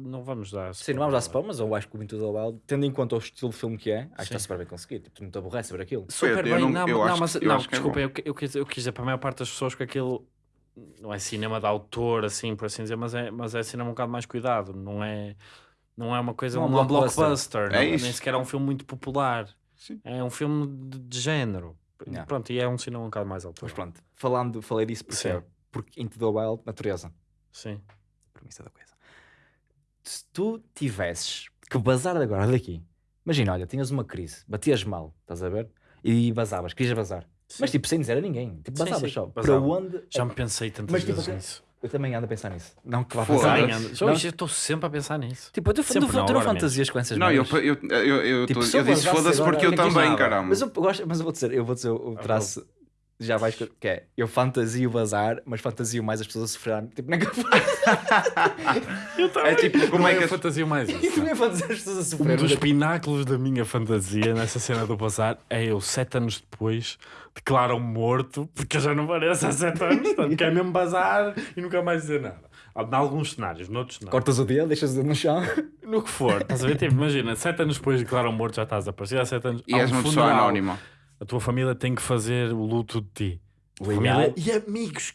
Não vamos dar. Sim, não vamos dar spoiler, mas eu acho que o Into the Wild, tendo em conta o estilo de filme que é, acho que está super bem conseguido. Tipo, tu não te aborreces a ver aquilo. Super Eu bem, não- não, eu não, acho mas que- eu não, acho que é desculpa, bom. eu, eu, quis, eu quis dizer para a maior parte das pessoas que aquilo não é cinema de autor, assim, por assim dizer, mas é, mas é cinema um bocado mais cuidado, não é, não é uma coisa, Não é um não é blockbuster. blockbuster, É não- isso. nem sequer é um filme muito popular, Sim. é um filme de, de género. Yeah. Pronto, e é um cinema um bocado mais alto. Mas pronto, falando, falei disso porque, Sim. porque Into the Wild, natureza. Sim. Premissa da coisa. Se tu tivesses que bazar agora daqui, imagina, olha, tinhas uma crise, batias mal, estás a ver? E vazavas, querias bazar. Mas Sim. tipo, sem dizer a ninguém, tipo, bazavas sim, só. Para onde? Já me pensei tantas Mas, tipo, vezes até- nisso. Eu também ando a pensar nisso. Não que vá fazer. Também ando- eu estou sempre a pensar nisso. Tipo, tu, Sempre não, agora fantasias com essas Não, eu, eu, eu, eu, Tipo, eu eu disse foda-se porque eu também, caramba. Mas eu, gosto, mas eu vou dizer, eu vou dizer o Ah, traço. Já vais que que é, eu fantasio bazar, mas fantasio mais as pessoas a sofrerem. Tipo, nem que Eu também. É tipo, como é que eu as- fantasio mais isso? tu ia fazer as pessoas a Um sofrerem. dos pináculos da minha fantasia nessa cena do bazar é eu, sete anos depois, declaram morto, porque eu já não pareço há sete anos, portanto, quer mesmo bazar e nunca mais dizer nada. Em alguns cenários, noutros não. Cortas o dedo, deixas o dedo no chão. No que for, estás a ver? Tipo, imagina, sete anos depois declaram morto, já estás a aparecer há sete anos. E és um uma pessoa anónima. A tua família tem que fazer o luto de ti. Família e amigos.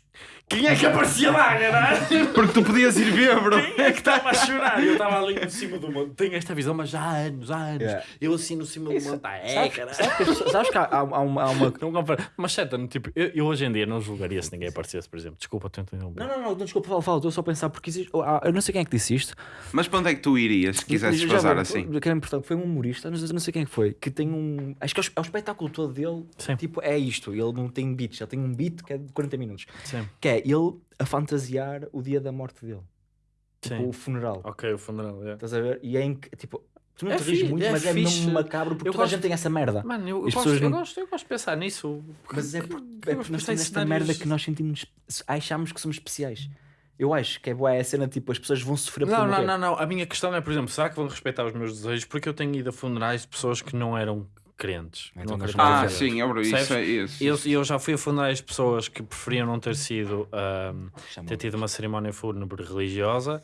Quem é que aparecia lá, caralho? Porque tu podias ir ver, bro. Quem é que estava a chorar? Eu estava ali em cima do monte. Tenho esta visão, mas já há anos, há anos. Yeah. Eu assim no cima do monte. Ah, é, caralho. sabes que, sabes há, há- uma, há uma- Não. Mas anos, tipo, eu, eu hoje em dia não julgaria se ninguém aparecesse, por exemplo. Desculpa, estou entendendo. Não, não, não, desculpa, fala, fala, estou só a pensar porque existe. ah, Eu não sei quem é que disse isto. Mas para onde é que tu irias se quisesses vou- assim? Que era importante, foi um humorista, não sei, não sei quem é que foi, que tem um. Acho que é o, é o espetáculo todo dele. Sim. Tipo, é isto. Ele não tem beats, ele tem um beat que é de 40 minutos. Sim, Que é ele a fantasiar o dia da morte dele. Tipo, sim. o funeral. Ok, o funeral. é. Estás a ver? E é em que, tipo, tu não É te rires muito, é mas é fixe. mesmo macabro porque Eu toda a gosto- gente tem essa merda. Mano, eu, eu gosto, eu, não- gosto, eu gosto de pensar nisso. Mas é Que- porque, que- é eu nós temos esta merda que nós sentimos, achamos que somos especiais. Eu acho que é boa a cena, tipo, as pessoas vão sofrer por Não, não, não, não. A minha questão é, por exemplo, será que vão respeitar os meus desejos? Porque eu tenho ido a funerais de pessoas que não eram crentes. Então não Ah, sim, é, bro, isso é isso. Eu, eu já fui a funerais de pessoas que preferiam não ter sido Chama- ter tido uma cerimónia fúnebre religiosa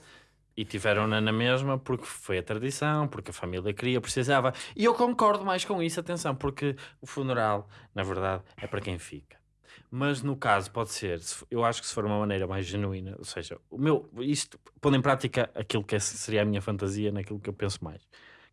E tiveram-na na mesma porque foi a tradição, porque a família queria, precisava. E eu concordo mais com isso, atenção, porque o funeral, na verdade, é para quem fica. Mas no caso, pode ser, se- eu acho que se for uma maneira mais genuína, ou seja, o meu, isto, pondo em prática aquilo que é- seria a minha fantasia, naquilo que eu penso mais,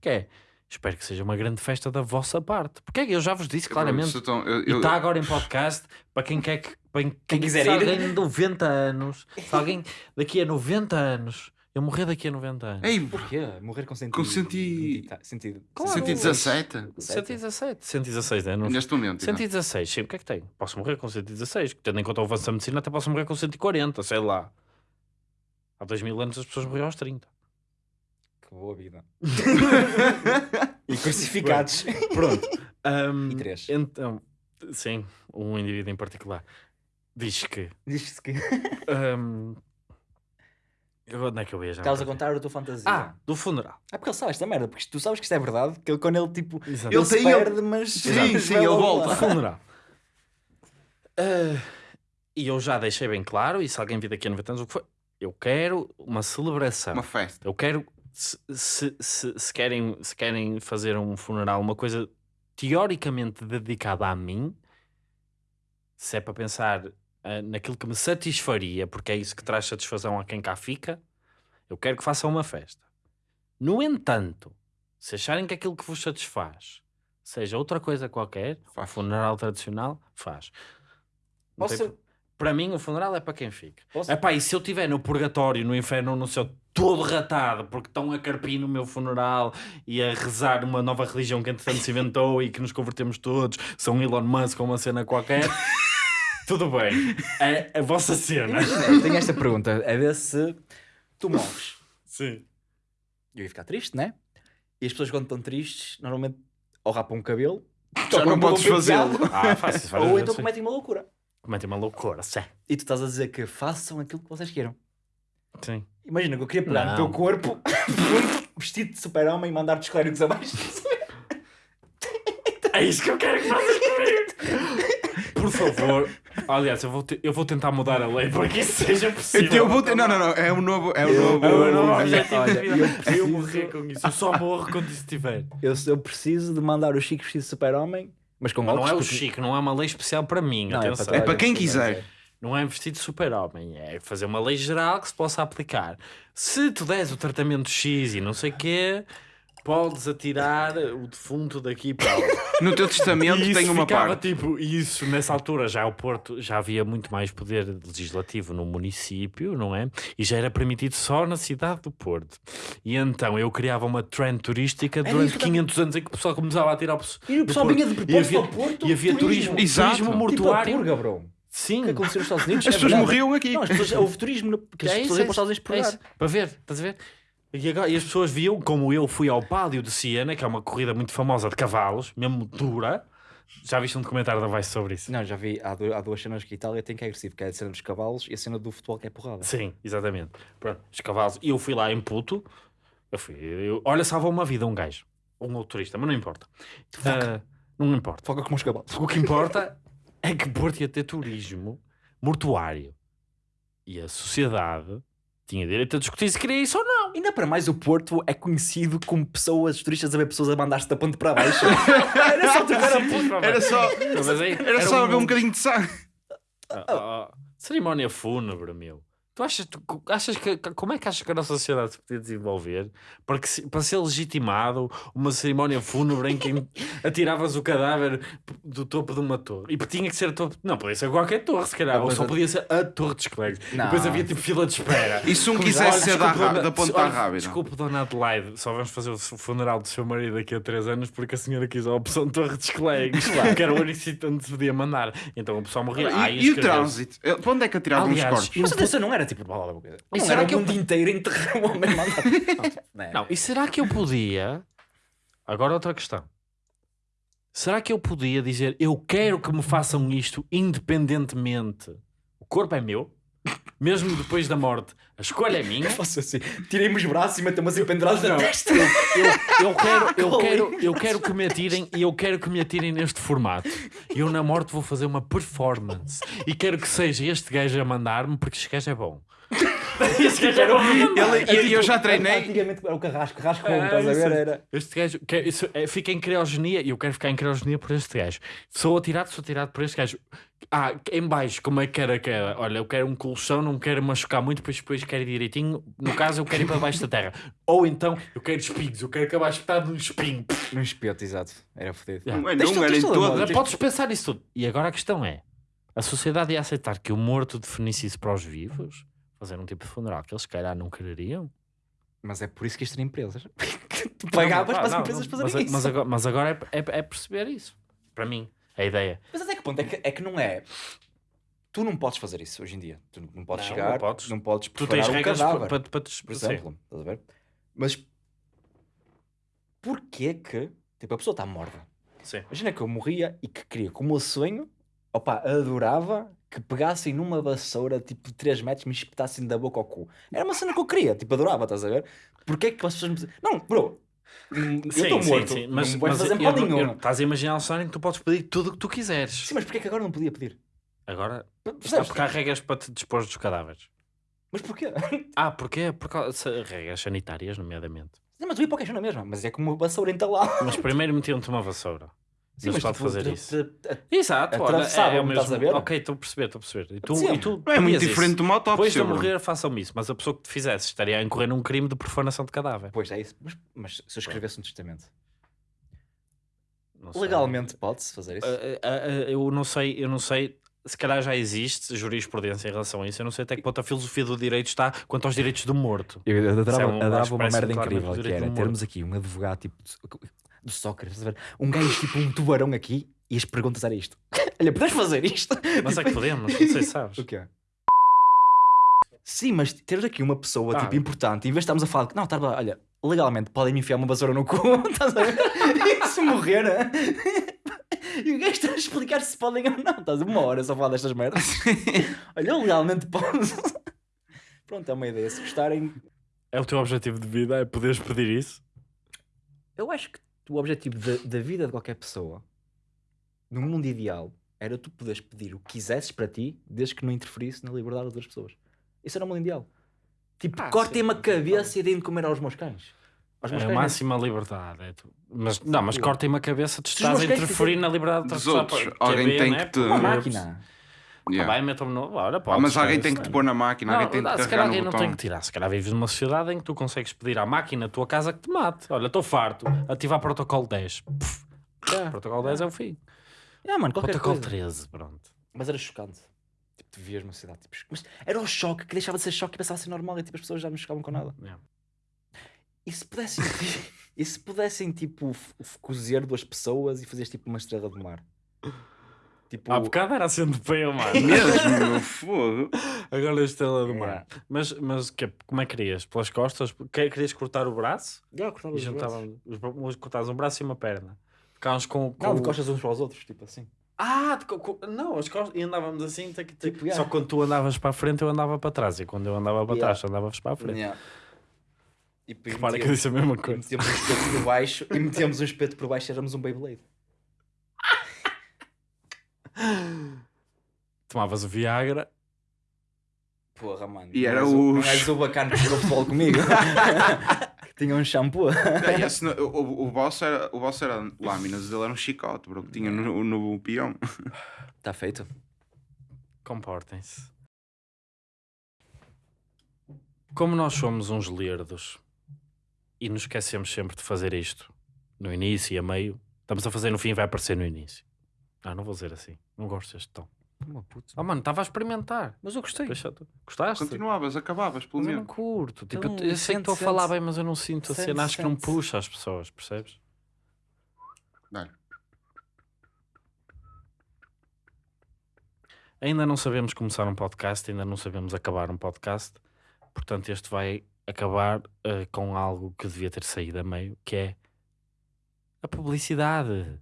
que é, espero que seja uma grande festa da vossa parte. Porque é que eu já vos disse claramente, Se estão- eu- e eu- está agora em podcast para quem quer que. Para quem, quiser se ir. alguém de 90 anos, se alguém daqui a 90 anos, eu morrer daqui a 90 anos. Ei, Porquê? Morrer com 100 Com centi- Sentido. Claro. 117? 117, 116 anos. Neste momento. então. 116, sim, o que é que tem? Posso morrer com 116, tendo em conta o avanço da medicina, até posso morrer com 140, sei lá. Há 2000 anos as pessoas morriam aos 30. Boa vida. e crucificados. Pronto. Ahm, E três. Então, sim, um indivíduo em particular diz que. Diz-se que ahm, onde é que eu ia já? estavas a contar a tua fantasia. Ah, do funeral. É porque ele sabe esta merda, porque tu sabes que isto é verdade, que ele, quando ele tipo. Exato. Ele, Ele se tem- ele- perde, mas. Sim, sim, ele volta. funeral. Ah, e eu já deixei bem claro, e se alguém vir daqui a 90 anos, o que foi? Eu quero uma celebração. Uma festa. Eu quero, se, se, se, se querem, se querem fazer um funeral, uma coisa teoricamente dedicada a mim, se é para pensar ah, naquilo que me satisfaria, porque é isso que traz satisfação a quem cá fica, eu quero que façam uma festa. No entanto, se acharem que aquilo que vos satisfaz seja outra coisa qualquer, um Faz. funeral tradicional, faz. Tem Posso- pro- Para mim, o funeral é para quem fica. Posso- Epá, e se eu estiver no purgatório, no inferno no céu, todo ratado, porque estão a carpir no meu funeral e a rezar uma nova religião que entretanto se inventou e que nos convertemos todos, são Elon Musk ou uma cena qualquer, tudo bem. É a vossa cena. Imagina, tenho esta pergunta: é ver se tu morres. Sim. Eu ia ficar triste, né? E as pessoas, quando estão tristes, normalmente ou rapam o cabelo, Já não podes fazê-lo. Ah, faz ou então cometem uma loucura. Cometem uma loucura, sim. E tu estás a dizer que façam aquilo que vocês queiram. Sim. Imagina que eu queria pegar no teu corpo, vestido de super-homem e mandar-te os clérigos abaixo. É isso que eu quero que faças comigo. Por favor. Aliás, eu vou, te- eu vou tentar mudar a lei para que isso seja possível. Eu vou ter. Não, não, não. É um novo. É um novo. É o meu novo Olha, objetivo olha, de vida. eu Eu, preciso- morrer com isso. Eu só morro quando isso estiver. Eu, eu preciso de mandar o Chico vestido de super-homem, mas com Mas não é o porque- Chico, não é uma lei especial para mim. Não, é atenção. para É para quem quiser. Não é vestido de super-homem, é fazer uma lei geral que se possa aplicar. Se tu des o tratamento X e não sei o quê, podes atirar o defunto daqui para lá. No teu testamento E tem uma ficava parte. tipo, e isso nessa altura já o Porto já havia muito mais poder legislativo no município, não é? E já era permitido só na cidade do Porto. E então eu criava uma trend turística Era durante isso que eu 500 anos em que o pessoal começava a tirar o pessoal. E o pessoal vinha de propósito havia, ao Porto, e havia turismo, turismo. Exato. turismo Tipo a mortuário. purga, bro. Sim. O que aconteceu nos Estados Unidos? As é pessoas verdade. morriam aqui. Não, as pessoas, houve turismo que as É pessoas iam para os Estados Unidos por é isso. Para ver, estás a ver? E, agora- e as pessoas viam como eu fui ao Pádio de Siena, que é uma corrida muito famosa de cavalos, mesmo dura. Já viste um documentário da Vice sobre isso? Não, já vi, há, du- há duas cenas que a Itália tem que é agressivo, que é a cena dos cavalos e a cena do futebol que é porrada. Sim, exatamente. Pronto, os cavalos. E eu fui lá em puto. Eu fui. eu- olha, salvou uma vida um gajo. Um motorista, mas não importa. Ah, não importa. Foca como os cavalos. O que importa é que Porto ia ter turismo mortuário. E a sociedade tinha direito a discutir se queria isso ou não. Ainda para mais, o Porto é conhecido como pessoas, turistas a ver pessoas a mandar-se da ponte para baixo. Era só tocar a ponte. Era só. Mas aí- Era só ver um um- bocadinho de sangue. Ah, ah, ah, cerimónia fúnebre, meu. Tu achas, tu, achas que, como é que achas que a nossa sociedade se podia desenvolver para, que, para ser legitimado uma cerimónia fúnebre em que atiravas o cadáver do topo de uma torre? E tinha que ser a topo. Não, podia ser qualquer torre, se calhar. Ou só a- podia ser a torre de esclegos. Não. Depois havia tipo fila de espera. E se um quisesse ser da, da ponta olha, rápida? Desculpe, dona Adelaide, só vamos fazer o funeral do seu marido daqui a 3 anos porque a senhora quis a opção de Torre de Esclegos, que era o único sítio onde se podia mandar. Então o pessoal morria. Ah, E, e o trânsito? Para onde é que atiravam os corpos? e Mas atenção, não era tipo. blá, blá, blá. E Não será era que o eu- mundo inteiro enterrar o homem mandado. Não, Não, e será que eu podia. Agora outra questão. Será que eu podia dizer eu quero que me façam isto independentemente? O corpo é meu, mesmo depois da morte, a escolha é minha. Faço assim. Tirei-me os braços e metemos assim pendurados na testa. Eu, eu quero, eu, quero, eu quero que me atirem e eu quero que me atirem neste formato. Eu na morte vou fazer uma performance. E quero que seja este gajo a mandar-me porque este gajo é bom. Este gajo era horrível. Ele- É eu- eu já tipo, treinei. Antigamente era o carrasco, carrasco, É, estás a isso ver? é. Era. Este gajo quer, isso, é, fica em criogenia e eu quero ficar em criogenia por este gajo. Sou atirado, sou atirado por este gajo. Ah, em baixo, como é que era que era? Olha, eu quero um colchão, não quero machucar muito, depois, depois quero ir direitinho. No caso, eu quero ir para baixo da terra. Ou então, eu quero espinhos, eu quero acabar espetado num espinho. Num espeto, exato. Era fodido. Yeah. Não é, não tu- era em. Olha, Podes pensar isso tudo. E agora a questão é: a sociedade ia aceitar que o morto definisse isso para os vivos? Fazer um tipo de funeral que eles, se calhar, não quereriam? Mas é por isso que isto era empresas. tu pagavas para as empresas fazerem mas, isso. Mas agora, mas agora é, é- é perceber isso. Para mim, a ideia. Mas até que ponto é que, é que não é? Tu não podes fazer isso hoje em dia. Tu não podes Não, chegar, não podes. não podes Tu tens um regras cadáver, para, para, para te por exemplo. Estás a ver? Mas porquê que tipo, a pessoa está morta? Sim. Imagina que eu morria e que queria, como o sonho, opa, adorava que pegassem numa vassoura tipo de 3 metros e me espetassem da boca ao cu. Era uma cena que eu queria, tipo, adorava, estás a ver? Porquê que as pessoas me Não, bro, hum, eu estou morto, mas, não me vais mas fazer mal não- nenhum. Estás a imaginar cenário em que tu podes pedir tudo o que tu quiseres. Sim, mas porquê que agora não podia pedir? Agora, Percebes? porque há regras para te dispor dos cadáveres. Mas porquê? Ah, porquê? Por causa regras sanitárias, nomeadamente. Sim, mas eu ia para o caixão na mesma, mas é como uma vassoura entalada. Mas primeiro metiam-te uma vassoura. Sim, Não se pode tipo, fazer isso. Exato, olha, é, é o mesmo. estás? Ok, estou a perceber, estou a perceber. E tu, Sim. e tu Não é muito diferente de uma Depois autópsia. de bro. morrer, façam-me isso. Mas a pessoa que te fizesse estaria a incorrer num crime de profanação de cadáver. Pois é isso. Mas, mas se eu escrevesse um testamento, legalmente pode-se fazer isso? Ah, ah, ah, eu não sei, eu não sei. Se calhar já existe jurisprudência em relação a isso. Eu não sei até que ponto a filosofia do direito está quanto aos direitos do morto. Eu adorava, é um- adorava uma merda incrível que era termos aqui um advogado tipo do, Sócrates, um gajo tipo um tubarão aqui e as perguntas era isto. Olha, podes fazer isto? Mas é que podemos, não sei se sabes. O quê? Sim, mas teres aqui uma pessoa Ah. tipo importante, em vez de estarmos a falar que não, tá, olha, legalmente podem-me enfiar uma vassoura no cu, estás a ver? E se morrer, e o gajo está a explicar se podem ou não, estás uma hora só a falar destas merdas. Olha, eu legalmente posso. Pronto, é uma ideia. Se gostarem, É o teu objetivo de vida, é poderes pedir isso? Eu acho que o objetivo da, da vida de qualquer pessoa, no mundo ideal, era tu poderes pedir o que quisesses para ti, desde que não interferisse na liberdade das outras pessoas. Isso era o mundo ideal. Tipo, Ah, cortem-me a cabeça e deem de comer aos meus cães. Aos meus É a cães. máxima liberdade. É tu. Mas, não, mas cortem-me a cabeça, tu estás a cães interferir na liberdade Dos outros. Alguém é tem né? que te- Uma Porque- máquina. Yeah. Vai, metam-me no. Olha, Ah, pode, mas alguém tem que te pôr na máquina, alguém tem Não, que se calhar alguém não botão. tem que tirar. Se calhar vives numa sociedade em que tu consegues pedir à máquina, a tua casa, que te mate. Olha, estou farto. Ativar protocolo 10. Puf. Protocolo 10 é o fim. Ah, mano, Protocolo coisa. 13, pronto. Mas era chocante. Tipo, tu vias uma cidade. Tipo, mas era o choque que deixava de ser choque e passava a ser normal e tipo, as pessoas já não chocavam com nada. Yeah. E se pudessem, e se pudessem tipo, cozer duas pessoas e fazeres tipo uma estrela de mar? Tipo, Há bocado era assim de pé, mano. Mesmo, fogo. Agora a estrela do mar. Yeah. Mas, mas que, como é que querias? Pelas costas? Que- Querias cortar o braço? Já, cortava E os braços. juntavam, os, cortavas um braço e uma perna. Ficávamos com, com Não, de costas uns para os outros, tipo assim. Ah, de co- não, as costas. E andávamos assim. tic, tic. Tipo, yeah. Só quando tu andavas para a frente, eu andava para trás. E quando eu andava para Yeah. trás, tu andavas para a frente. Yeah. E depois Repara que eu metíamos- disse a mesma e coisa. metíamos um espeto por baixo e metíamos um espeto por baixo e éramos um Beyblade. Tomavas o Viagra. Porra, mano. E era és o- és o bacana que jogou futebol comigo. tinha um shampoo. Esse não- o, o, o boss era, o boss era lâminas, ele era um chicote, bro, que tinha no, no peão. Está Tá feito. Comportem-se. Como nós somos uns lerdos e nos esquecemos sempre de fazer isto no início e a meio, estamos a fazer no fim e vai aparecer no início. Ah, não vou dizer assim. Não gosto deste tom. Uma puta. Oh, mano, estava a experimentar. Mas eu gostei. Deixa tu. Gostaste? Continuavas, acabavas, pelo Mas eu não menos. curto. Tipo, Então, eu, eu sei que sente, estou a falar sente. bem, mas eu não sinto a Sente, cena. Acho que não sente. puxa as pessoas, percebes? Dá-lhe. Ainda não sabemos começar um podcast, ainda não sabemos acabar um podcast. Portanto, este vai acabar eh, com algo que devia ter saído a meio, que é a publicidade.